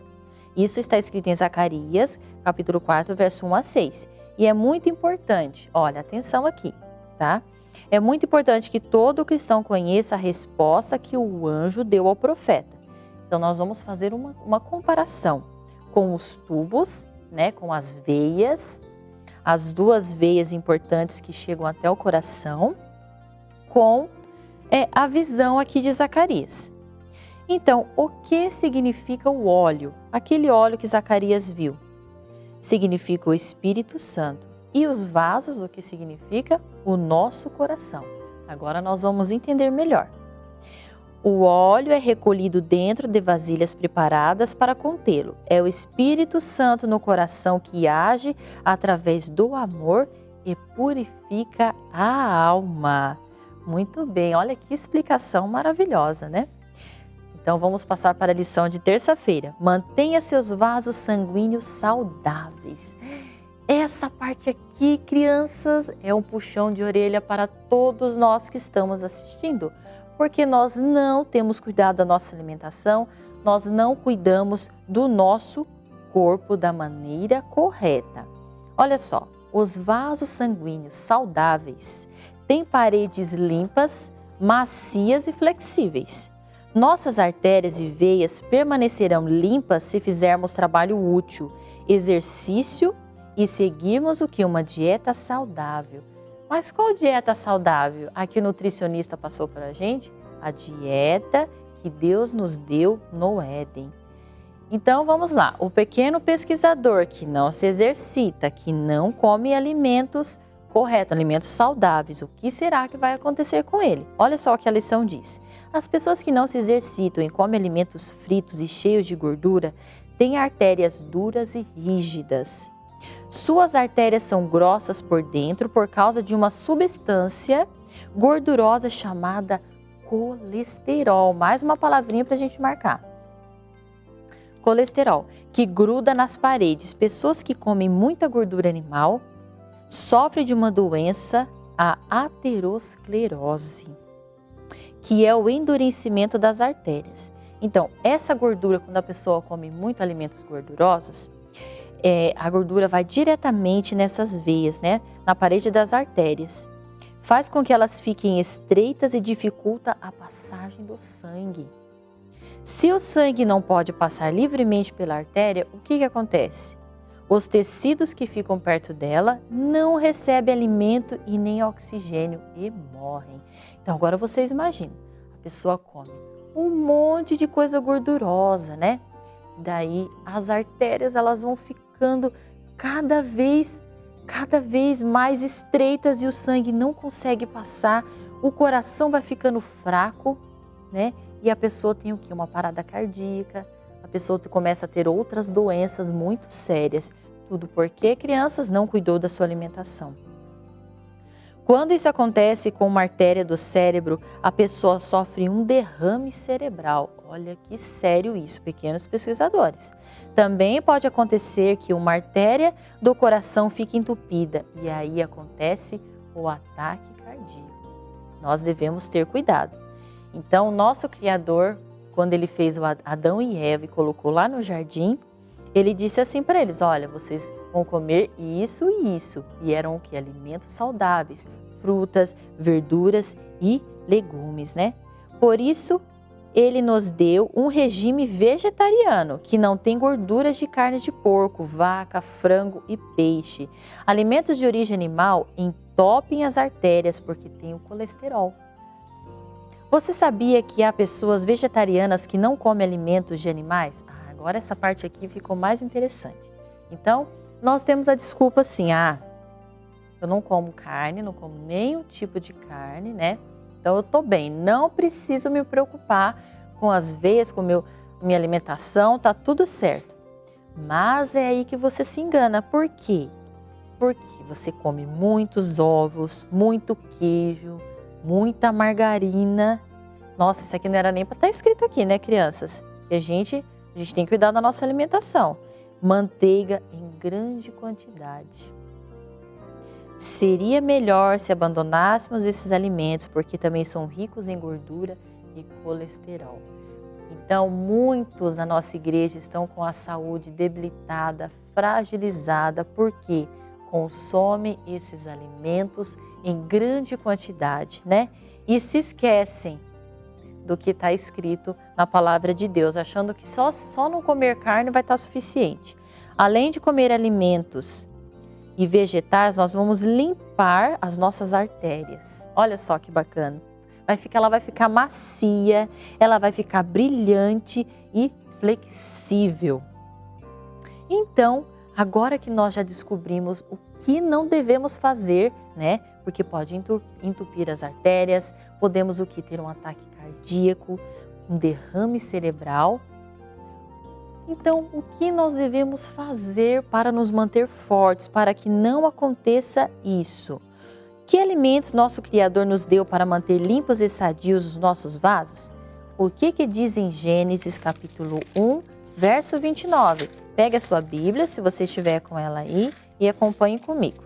Isso está escrito em Zacarias, capítulo 4, verso 1 a 6. E é muito importante, olha, atenção aqui, tá? É muito importante que todo cristão conheça a resposta que o anjo deu ao profeta. Então, nós vamos fazer uma, uma comparação com os tubos, né, com as veias, as duas veias importantes que chegam até o coração, com é, a visão aqui de Zacarias. Então, o que significa o óleo? Aquele óleo que Zacarias viu significa o Espírito Santo e os vasos, o que significa o nosso coração. Agora nós vamos entender melhor. O óleo é recolhido dentro de vasilhas preparadas para contê-lo. É o Espírito Santo no coração que age através do amor e purifica a alma. Muito bem, olha que explicação maravilhosa, né? Então vamos passar para a lição de terça-feira. Mantenha seus vasos sanguíneos saudáveis. Essa parte aqui, crianças, é um puxão de orelha para todos nós que estamos assistindo. Porque nós não temos cuidado da nossa alimentação, nós não cuidamos do nosso corpo da maneira correta. Olha só, os vasos sanguíneos saudáveis têm paredes limpas, macias e flexíveis. Nossas artérias e veias permanecerão limpas se fizermos trabalho útil, exercício e seguirmos o que? Uma dieta saudável. Mas qual dieta saudável? A que o nutricionista passou para a gente? A dieta que Deus nos deu no Éden. Então vamos lá, o pequeno pesquisador que não se exercita, que não come alimentos corretos, alimentos saudáveis, o que será que vai acontecer com ele? Olha só o que a lição diz. As pessoas que não se exercitam e comem alimentos fritos e cheios de gordura têm artérias duras e rígidas. Suas artérias são grossas por dentro por causa de uma substância gordurosa chamada colesterol. Mais uma palavrinha para a gente marcar. Colesterol, que gruda nas paredes. Pessoas que comem muita gordura animal sofrem de uma doença, a aterosclerose, que é o endurecimento das artérias. Então, essa gordura, quando a pessoa come muito alimentos gordurosos, é, a gordura vai diretamente nessas veias, né, na parede das artérias. Faz com que elas fiquem estreitas e dificulta a passagem do sangue. Se o sangue não pode passar livremente pela artéria, o que, que acontece? Os tecidos que ficam perto dela não recebem alimento e nem oxigênio e morrem. Então agora vocês imaginam, a pessoa come um monte de coisa gordurosa, né? Daí as artérias elas vão ficando cada vez, cada vez mais estreitas e o sangue não consegue passar, o coração vai ficando fraco, né? E a pessoa tem o que? Uma parada cardíaca, a pessoa começa a ter outras doenças muito sérias. Tudo porque crianças não cuidou da sua alimentação. Quando isso acontece com uma artéria do cérebro, a pessoa sofre um derrame cerebral. Olha que sério isso, pequenos pesquisadores. Também pode acontecer que uma artéria do coração fique entupida e aí acontece o ataque cardíaco. Nós devemos ter cuidado. Então, nosso Criador, quando ele fez o Adão e Eva e colocou lá no jardim, ele disse assim para eles: Olha, vocês vão comer isso e isso. E eram o que? Alimentos saudáveis, frutas, verduras e legumes, né? Por isso, ele nos deu um regime vegetariano, que não tem gorduras de carne de porco, vaca, frango e peixe. Alimentos de origem animal entopem as artérias porque tem o colesterol. Você sabia que há pessoas vegetarianas que não comem alimentos de animais? Agora essa parte aqui ficou mais interessante. Então, nós temos a desculpa assim, ah, eu não como carne, não como nenhum tipo de carne, né? Então eu tô bem, não preciso me preocupar com as veias, com meu, minha alimentação, tá tudo certo. Mas é aí que você se engana. Por quê? Porque você come muitos ovos, muito queijo, muita margarina. Nossa, isso aqui não era nem para estar tá escrito aqui, né, crianças? E a gente a gente tem que cuidar da nossa alimentação. Manteiga em grande quantidade. Seria melhor se abandonássemos esses alimentos, porque também são ricos em gordura e colesterol. Então, muitos na nossa igreja estão com a saúde debilitada, fragilizada, porque consomem esses alimentos em grande quantidade, né? E se esquecem do que está escrito na palavra de Deus, achando que só, só não comer carne vai estar tá suficiente. Além de comer alimentos e vegetais, nós vamos limpar as nossas artérias. Olha só que bacana. Vai ficar, ela vai ficar macia, ela vai ficar brilhante e flexível. Então, agora que nós já descobrimos o que não devemos fazer, né? Porque pode entupir as artérias, podemos o que ter um ataque cardíaco, um derrame cerebral. Então, o que nós devemos fazer para nos manter fortes, para que não aconteça isso? Que alimentos nosso Criador nos deu para manter limpos e sadios os nossos vasos? O que, que diz em Gênesis capítulo 1, verso 29? Pegue a sua Bíblia, se você estiver com ela aí, e acompanhe comigo.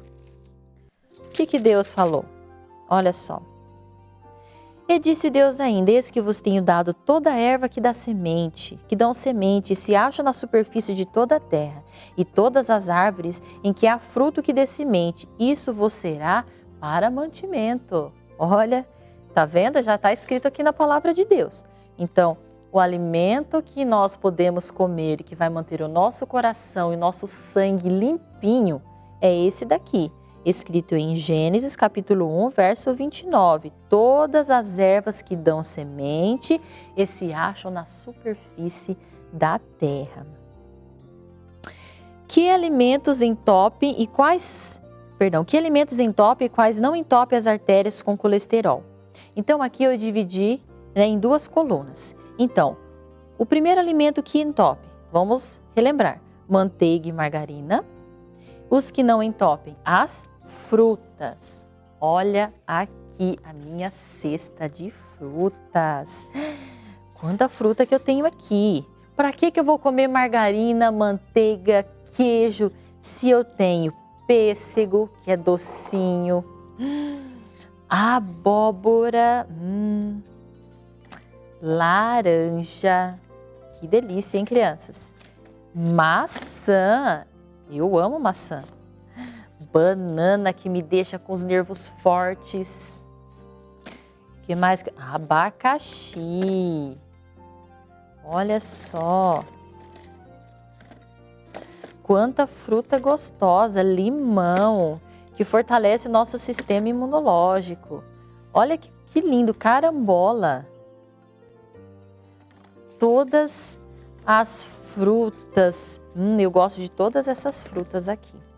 O que, que Deus falou? Olha só. E disse Deus ainda: Eis que vos tenho dado toda a erva que dá semente, que dão semente e se acham na superfície de toda a terra, e todas as árvores em que há fruto que dê semente, isso vos será para mantimento. Olha, tá vendo? Já está escrito aqui na palavra de Deus. Então, o alimento que nós podemos comer que vai manter o nosso coração e nosso sangue limpinho é esse daqui, escrito em Gênesis capítulo 1, verso 29. Todas as ervas que dão semente e se acham na superfície da terra. Que alimentos entopem e quais, perdão, que alimentos entopem e quais não entopem as artérias com colesterol? Então aqui eu dividi né, em duas colunas. Então, o primeiro alimento que entope, vamos relembrar, manteiga e margarina. Os que não entopem, as frutas. Olha aqui a minha cesta de frutas. Quanta fruta que eu tenho aqui. Para que, que eu vou comer margarina, manteiga, queijo, se eu tenho pêssego, que é docinho, abóbora, hum, laranja, que delícia, hein, crianças? Maçã, eu amo maçã. Banana, que me deixa com os nervos fortes. que mais? Abacaxi. Olha só. Quanta fruta gostosa, limão, que fortalece o nosso sistema imunológico. Olha que, que lindo, carambola. Todas as frutas. Hum, eu gosto de todas essas frutas aqui.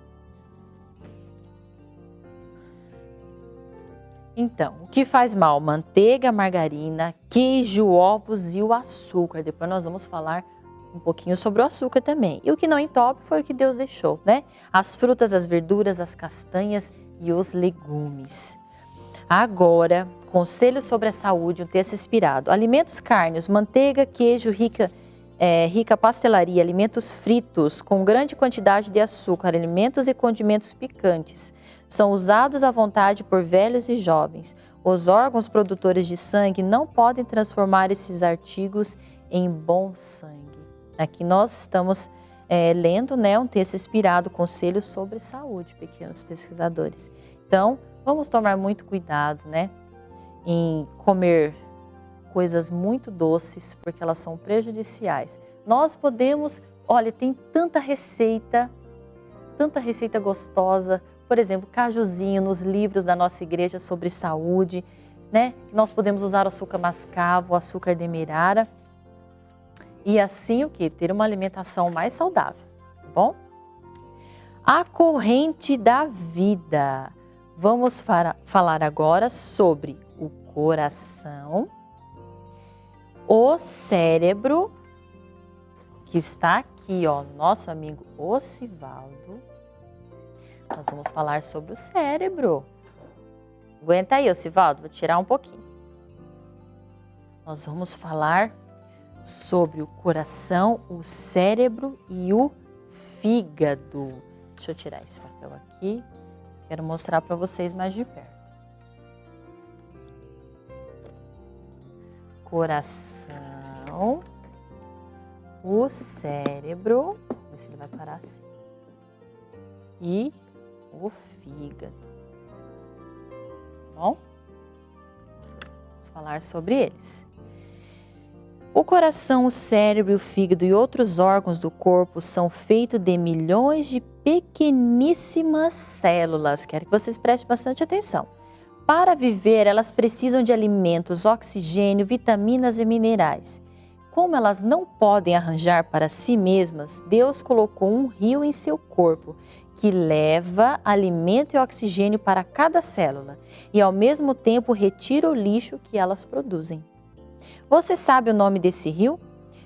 Então, o que faz mal? Manteiga, margarina, queijo, ovos e o açúcar. Depois nós vamos falar um pouquinho sobre o açúcar também. E o que não entope foi o que Deus deixou, né? As frutas, as verduras, as castanhas e os legumes. Agora, conselho sobre a saúde, um texto inspirado. Alimentos carnes, manteiga, queijo, rica, é, rica pastelaria, alimentos fritos com grande quantidade de açúcar, alimentos e condimentos picantes. São usados à vontade por velhos e jovens. Os órgãos produtores de sangue não podem transformar esses artigos em bom sangue. Aqui nós estamos é, lendo né, um texto inspirado, Conselhos sobre Saúde, pequenos pesquisadores. Então, vamos tomar muito cuidado né, em comer coisas muito doces, porque elas são prejudiciais. Nós podemos, olha, tem tanta receita, tanta receita gostosa, por exemplo, cajuzinho nos livros da nossa igreja sobre saúde, né? Nós podemos usar o açúcar mascavo, o açúcar demerara e assim o que? Ter uma alimentação mais saudável, tá bom? A corrente da vida. Vamos falar agora sobre o coração, o cérebro, que está aqui, ó, nosso amigo Ocivaldo. Nós vamos falar sobre o cérebro. Aguenta aí, Ocivaldo, vou tirar um pouquinho. Nós vamos falar sobre o coração, o cérebro e o fígado. Deixa eu tirar esse papel aqui. Quero mostrar para vocês mais de perto. Coração, o cérebro, ver se ele vai parar assim, e o fígado. Bom, vamos falar sobre eles. O coração, o cérebro, o fígado e outros órgãos do corpo são feitos de milhões de pequeníssimas células. Quero que vocês prestem bastante atenção. Para viver, elas precisam de alimentos, oxigênio, vitaminas e minerais. Como elas não podem arranjar para si mesmas, Deus colocou um rio em seu corpo que leva alimento e oxigênio para cada célula e, ao mesmo tempo, retira o lixo que elas produzem. Você sabe o nome desse rio?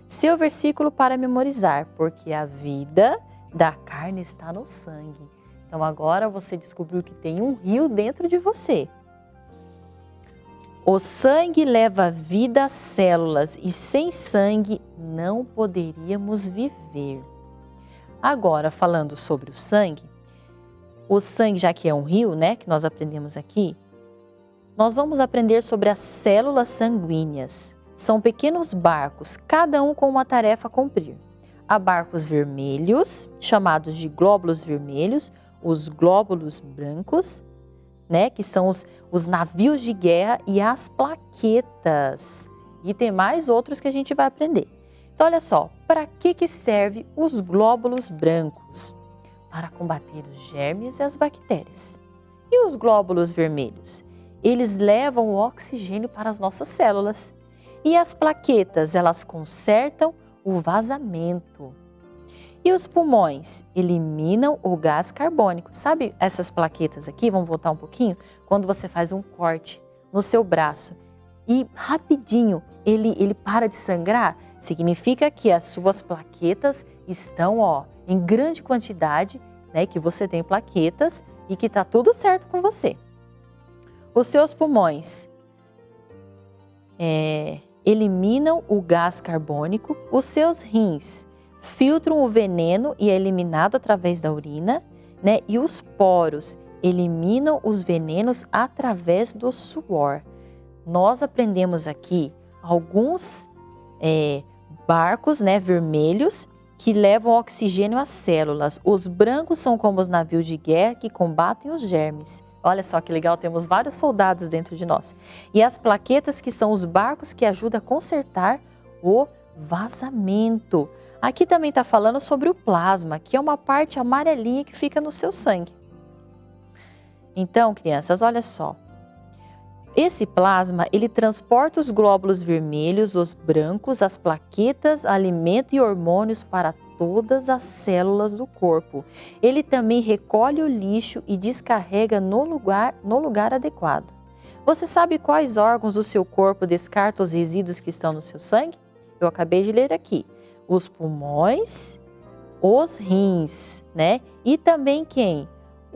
Seu versículo para memorizar, porque a vida da carne está no sangue. Então agora você descobriu que tem um rio dentro de você. O sangue leva vida às células e sem sangue não poderíamos viver. Agora, falando sobre o sangue, o sangue, já que é um rio, né, que nós aprendemos aqui, nós vamos aprender sobre as células sanguíneas. São pequenos barcos, cada um com uma tarefa a cumprir. Há barcos vermelhos, chamados de glóbulos vermelhos, os glóbulos brancos, né, que são os, os navios de guerra e as plaquetas. E tem mais outros que a gente vai aprender. Então, olha só, para que, que serve os glóbulos brancos? Para combater os germes e as bactérias. E os glóbulos vermelhos? Eles levam o oxigênio para as nossas células. E as plaquetas, elas consertam o vazamento. E os pulmões eliminam o gás carbônico. Sabe essas plaquetas aqui? Vamos voltar um pouquinho? Quando você faz um corte no seu braço e rapidinho ele, ele para de sangrar, significa que as suas plaquetas estão ó, em grande quantidade, né, que você tem plaquetas e que está tudo certo com você. Os seus pulmões é, eliminam o gás carbônico, os seus rins filtram o veneno e é eliminado através da urina, né? E os poros eliminam os venenos através do suor. Nós aprendemos aqui alguns é, barcos né, vermelhos que levam oxigênio às células. Os brancos são como os navios de guerra que combatem os germes. Olha só que legal, temos vários soldados dentro de nós. E as plaquetas que são os barcos que ajudam a consertar o vazamento. Aqui também está falando sobre o plasma, que é uma parte amarelinha que fica no seu sangue. Então, crianças, olha só. Esse plasma, ele transporta os glóbulos vermelhos, os brancos, as plaquetas, alimento e hormônios para todas as células do corpo. Ele também recolhe o lixo e descarrega no lugar, no lugar adequado. Você sabe quais órgãos do seu corpo descartam os resíduos que estão no seu sangue? Eu acabei de ler aqui os pulmões, os rins, né? E também quem?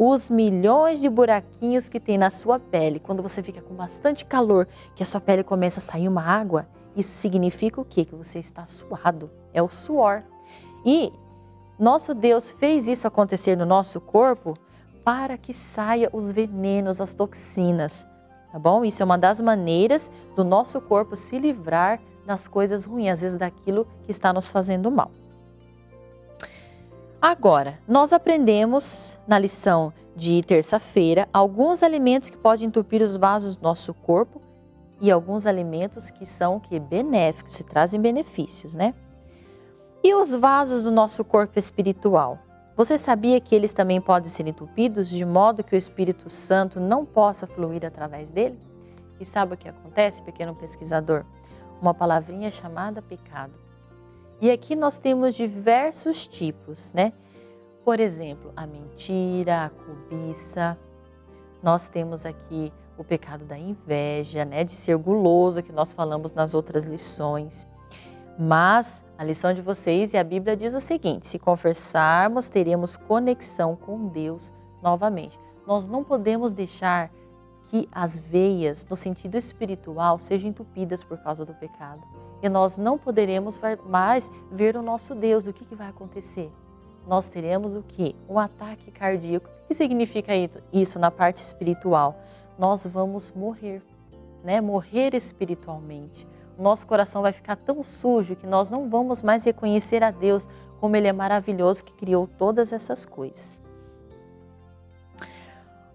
Os milhões de buraquinhos que tem na sua pele. Quando você fica com bastante calor, que a sua pele começa a sair uma água, isso significa o quê? Que você está suado. É o suor. E nosso Deus fez isso acontecer no nosso corpo para que saia os venenos, as toxinas, tá bom? Isso é uma das maneiras do nosso corpo se livrar nas coisas ruins, às vezes daquilo que está nos fazendo mal. Agora, nós aprendemos na lição de terça-feira alguns alimentos que podem entupir os vasos do nosso corpo e alguns alimentos que são que benéficos, se trazem benefícios, né? E os vasos do nosso corpo espiritual? Você sabia que eles também podem ser entupidos de modo que o Espírito Santo não possa fluir através dele? E sabe o que acontece, pequeno pesquisador? uma palavrinha chamada pecado. E aqui nós temos diversos tipos, né? Por exemplo, a mentira, a cobiça. Nós temos aqui o pecado da inveja, né? De ser guloso, que nós falamos nas outras lições. Mas a lição de vocês e a Bíblia diz o seguinte: se confessarmos, teremos conexão com Deus novamente. Nós não podemos deixar que as veias, no sentido espiritual, sejam entupidas por causa do pecado. E nós não poderemos mais ver o nosso Deus. O que, que vai acontecer? Nós teremos o que? Um ataque cardíaco. O que significa isso na parte espiritual? Nós vamos morrer, né? Morrer espiritualmente. Nosso coração vai ficar tão sujo que nós não vamos mais reconhecer a Deus como Ele é maravilhoso que criou todas essas coisas.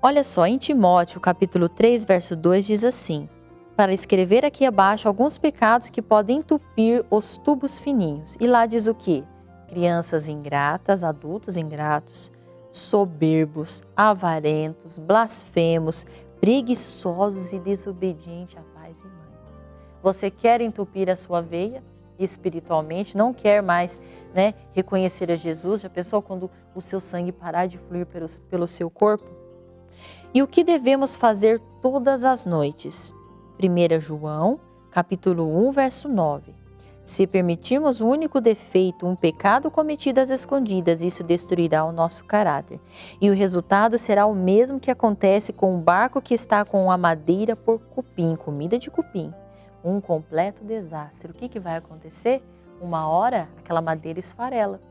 Olha só, em Timóteo, capítulo 3, verso 2 diz assim: Para escrever aqui abaixo alguns pecados que podem entupir os tubos fininhos. E lá diz o que? Crianças ingratas, adultos ingratos, soberbos, avarentos, blasfemos, preguiçosos e desobedientes a pais e mães. Você quer entupir a sua veia espiritualmente, não quer mais né, reconhecer a Jesus? Já pensou quando o seu sangue parar de fluir pelo, pelo seu corpo? E o que devemos fazer todas as noites? 1 João, capítulo 1, verso 9. Se permitirmos um único defeito, um pecado cometido às escondidas, isso destruirá o nosso caráter. E o resultado será o mesmo que acontece com um barco que está com a madeira por cupim, comida de cupim. Um completo desastre. O que, que vai acontecer? Uma hora aquela madeira esfarela.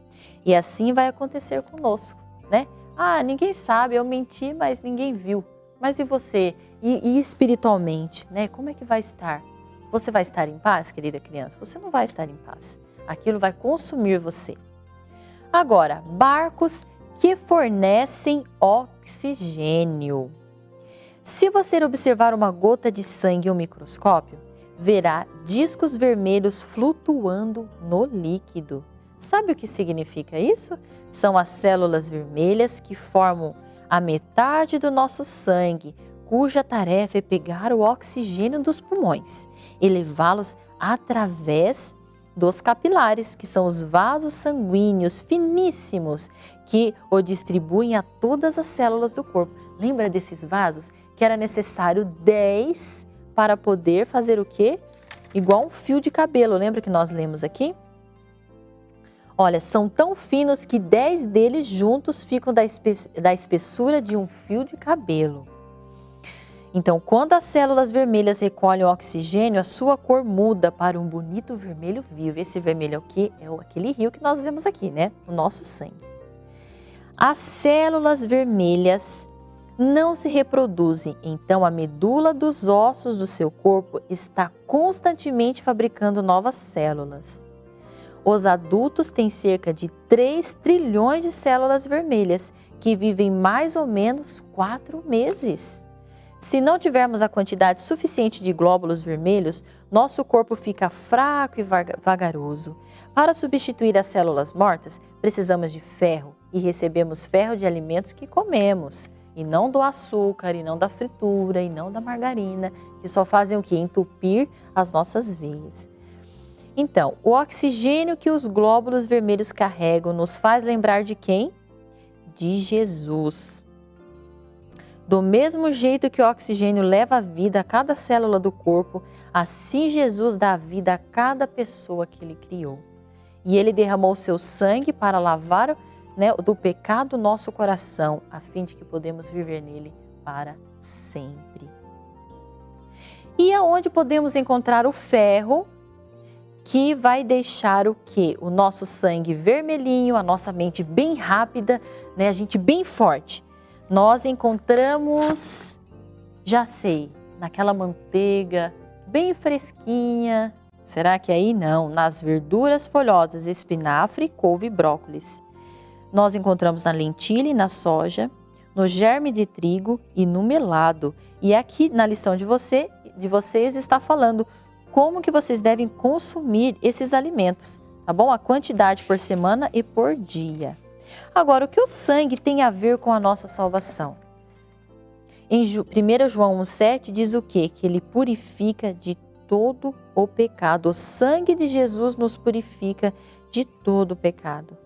E assim vai acontecer conosco, né? Ah, ninguém sabe, eu menti, mas ninguém viu. Mas e você? E, e espiritualmente, né? Como é que vai estar? Você vai estar em paz, querida criança? Você não vai estar em paz. Aquilo vai consumir você. Agora, barcos que fornecem oxigênio. Se você observar uma gota de sangue em um microscópio, verá discos vermelhos flutuando no líquido. Sabe o que significa isso? São as células vermelhas que formam a metade do nosso sangue, cuja tarefa é pegar o oxigênio dos pulmões e levá-los através dos capilares, que são os vasos sanguíneos finíssimos que o distribuem a todas as células do corpo. Lembra desses vasos? que era necessário 10 para poder fazer o quê? Igual um fio de cabelo, lembra que nós lemos aqui? Olha, são tão finos que 10 deles juntos ficam da, espe da espessura de um fio de cabelo. Então, quando as células vermelhas recolhem o oxigênio, a sua cor muda para um bonito vermelho vivo. Esse vermelho é o que? É aquele rio que nós vemos aqui, né? O nosso sangue. As células vermelhas não se reproduzem, então a medula dos ossos do seu corpo está constantemente fabricando novas células. Os adultos têm cerca de 3 trilhões de células vermelhas que vivem mais ou menos 4 meses. Se não tivermos a quantidade suficiente de glóbulos vermelhos, nosso corpo fica fraco e vagaroso. Para substituir as células mortas, precisamos de ferro e recebemos ferro de alimentos que comemos e não do açúcar, e não da fritura, e não da margarina, que só fazem o que? Entupir as nossas veias. Então, o oxigênio que os glóbulos vermelhos carregam nos faz lembrar de quem? De Jesus. Do mesmo jeito que o oxigênio leva a vida a cada célula do corpo, assim Jesus dá vida a cada pessoa que ele criou. E ele derramou seu sangue para lavar né, do pecado nosso coração, a fim de que podemos viver nele para sempre. E aonde podemos encontrar o ferro que vai deixar o que? O nosso sangue vermelhinho, a nossa mente bem rápida, né, a gente bem forte. Nós encontramos, já sei, naquela manteiga bem fresquinha. Será que aí não? Nas verduras folhosas, espinafre, couve e brócolis nós encontramos na lentilha e na soja, no germe de trigo e no melado. E aqui na lição de, você, de vocês está falando como que vocês devem consumir esses alimentos, tá bom? A quantidade por semana e por dia. Agora, o que o sangue tem a ver com a nossa salvação? Em 1 João 1,7 diz o quê? Que ele purifica de todo o pecado. O sangue de Jesus nos purifica de todo o pecado.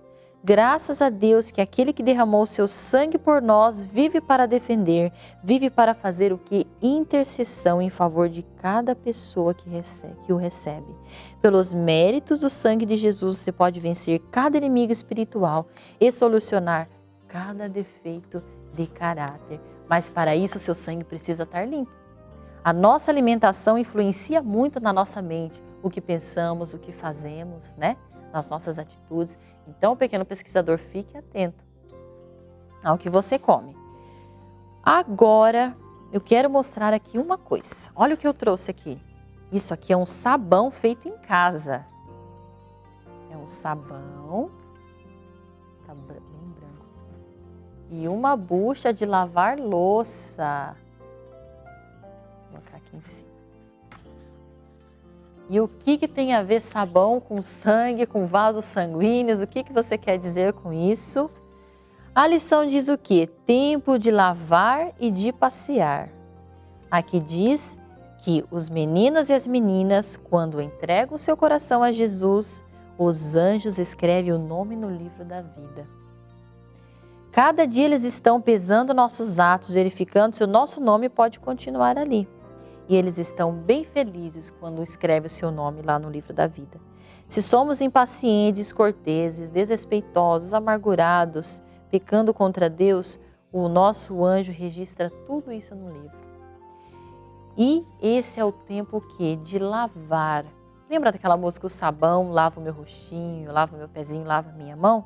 Graças a Deus que aquele que derramou seu sangue por nós vive para defender, vive para fazer o que? Intercessão em favor de cada pessoa que, recebe, que o recebe. Pelos méritos do sangue de Jesus, você pode vencer cada inimigo espiritual e solucionar cada defeito de caráter. Mas para isso, seu sangue precisa estar limpo. A nossa alimentação influencia muito na nossa mente, o que pensamos, o que fazemos, né? nas nossas atitudes. Então, pequeno pesquisador, fique atento ao que você come. Agora, eu quero mostrar aqui uma coisa. Olha o que eu trouxe aqui. Isso aqui é um sabão feito em casa. É um sabão, tá bem branco. E uma bucha de lavar louça. Vou colocar aqui em cima. E o que, que tem a ver sabão com sangue, com vasos sanguíneos? O que, que você quer dizer com isso? A lição diz o que? Tempo de lavar e de passear. Aqui diz que os meninos e as meninas, quando entregam seu coração a Jesus, os anjos escrevem o nome no livro da vida. Cada dia eles estão pesando nossos atos, verificando se o nosso nome pode continuar ali e eles estão bem felizes quando escreve o seu nome lá no livro da vida. Se somos impacientes, corteses, desrespeitosos, amargurados, pecando contra Deus, o nosso anjo registra tudo isso no livro. E esse é o tempo que de lavar. Lembra daquela música o sabão lava o meu rostinho, lava o meu pezinho, lava a minha mão?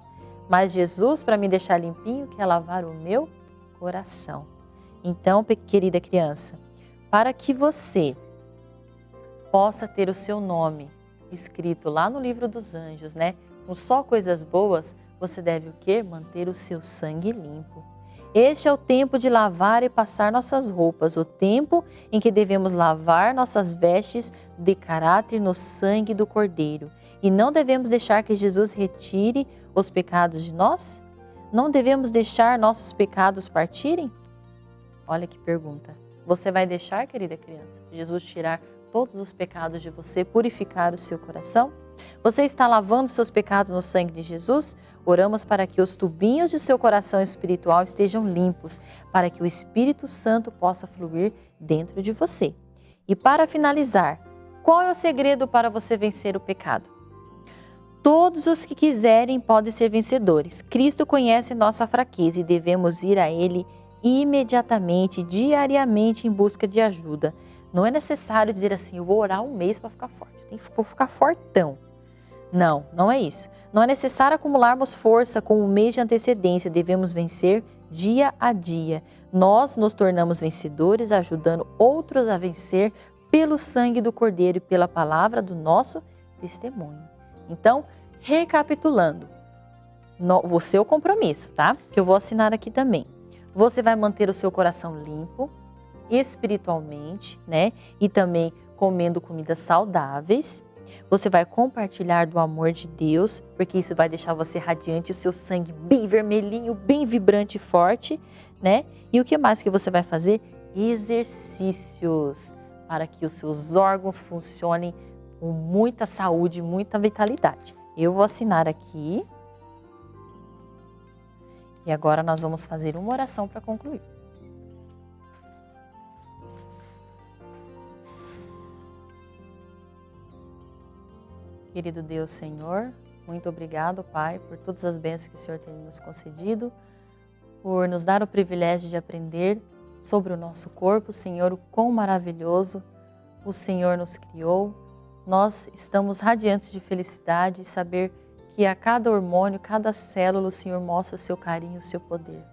Mas Jesus, para me deixar limpinho, quer lavar o meu coração. Então, querida criança, para que você possa ter o seu nome escrito lá no livro dos anjos, né? Com só coisas boas, você deve o quê? Manter o seu sangue limpo. Este é o tempo de lavar e passar nossas roupas, o tempo em que devemos lavar nossas vestes de caráter no sangue do Cordeiro. E não devemos deixar que Jesus retire os pecados de nós? Não devemos deixar nossos pecados partirem? Olha que pergunta. Você vai deixar, querida criança, Jesus tirar todos os pecados de você, purificar o seu coração? Você está lavando seus pecados no sangue de Jesus? Oramos para que os tubinhos de seu coração espiritual estejam limpos, para que o Espírito Santo possa fluir dentro de você. E para finalizar, qual é o segredo para você vencer o pecado? Todos os que quiserem podem ser vencedores. Cristo conhece nossa fraqueza e devemos ir a Ele imediatamente, diariamente, em busca de ajuda. Não é necessário dizer assim, eu vou orar um mês para ficar forte, vou ficar fortão. Não, não é isso. Não é necessário acumularmos força com um mês de antecedência, devemos vencer dia a dia. Nós nos tornamos vencedores ajudando outros a vencer pelo sangue do Cordeiro e pela palavra do nosso testemunho. Então, recapitulando, no, o seu compromisso, tá? Que eu vou assinar aqui também. Você vai manter o seu coração limpo, espiritualmente, né? E também comendo comidas saudáveis. Você vai compartilhar do amor de Deus, porque isso vai deixar você radiante, o seu sangue bem vermelhinho, bem vibrante e forte, né? E o que mais que você vai fazer? Exercícios para que os seus órgãos funcionem com muita saúde, muita vitalidade. Eu vou assinar aqui. E agora nós vamos fazer uma oração para concluir. Querido Deus Senhor, muito obrigado, Pai, por todas as bênçãos que o Senhor tem nos concedido, por nos dar o privilégio de aprender sobre o nosso corpo, Senhor, o quão maravilhoso o Senhor nos criou. Nós estamos radiantes de felicidade e saber que a cada hormônio, cada célula, o Senhor mostra o seu carinho, o seu poder.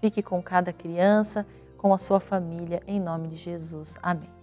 Fique com cada criança, com a sua família, em nome de Jesus. Amém.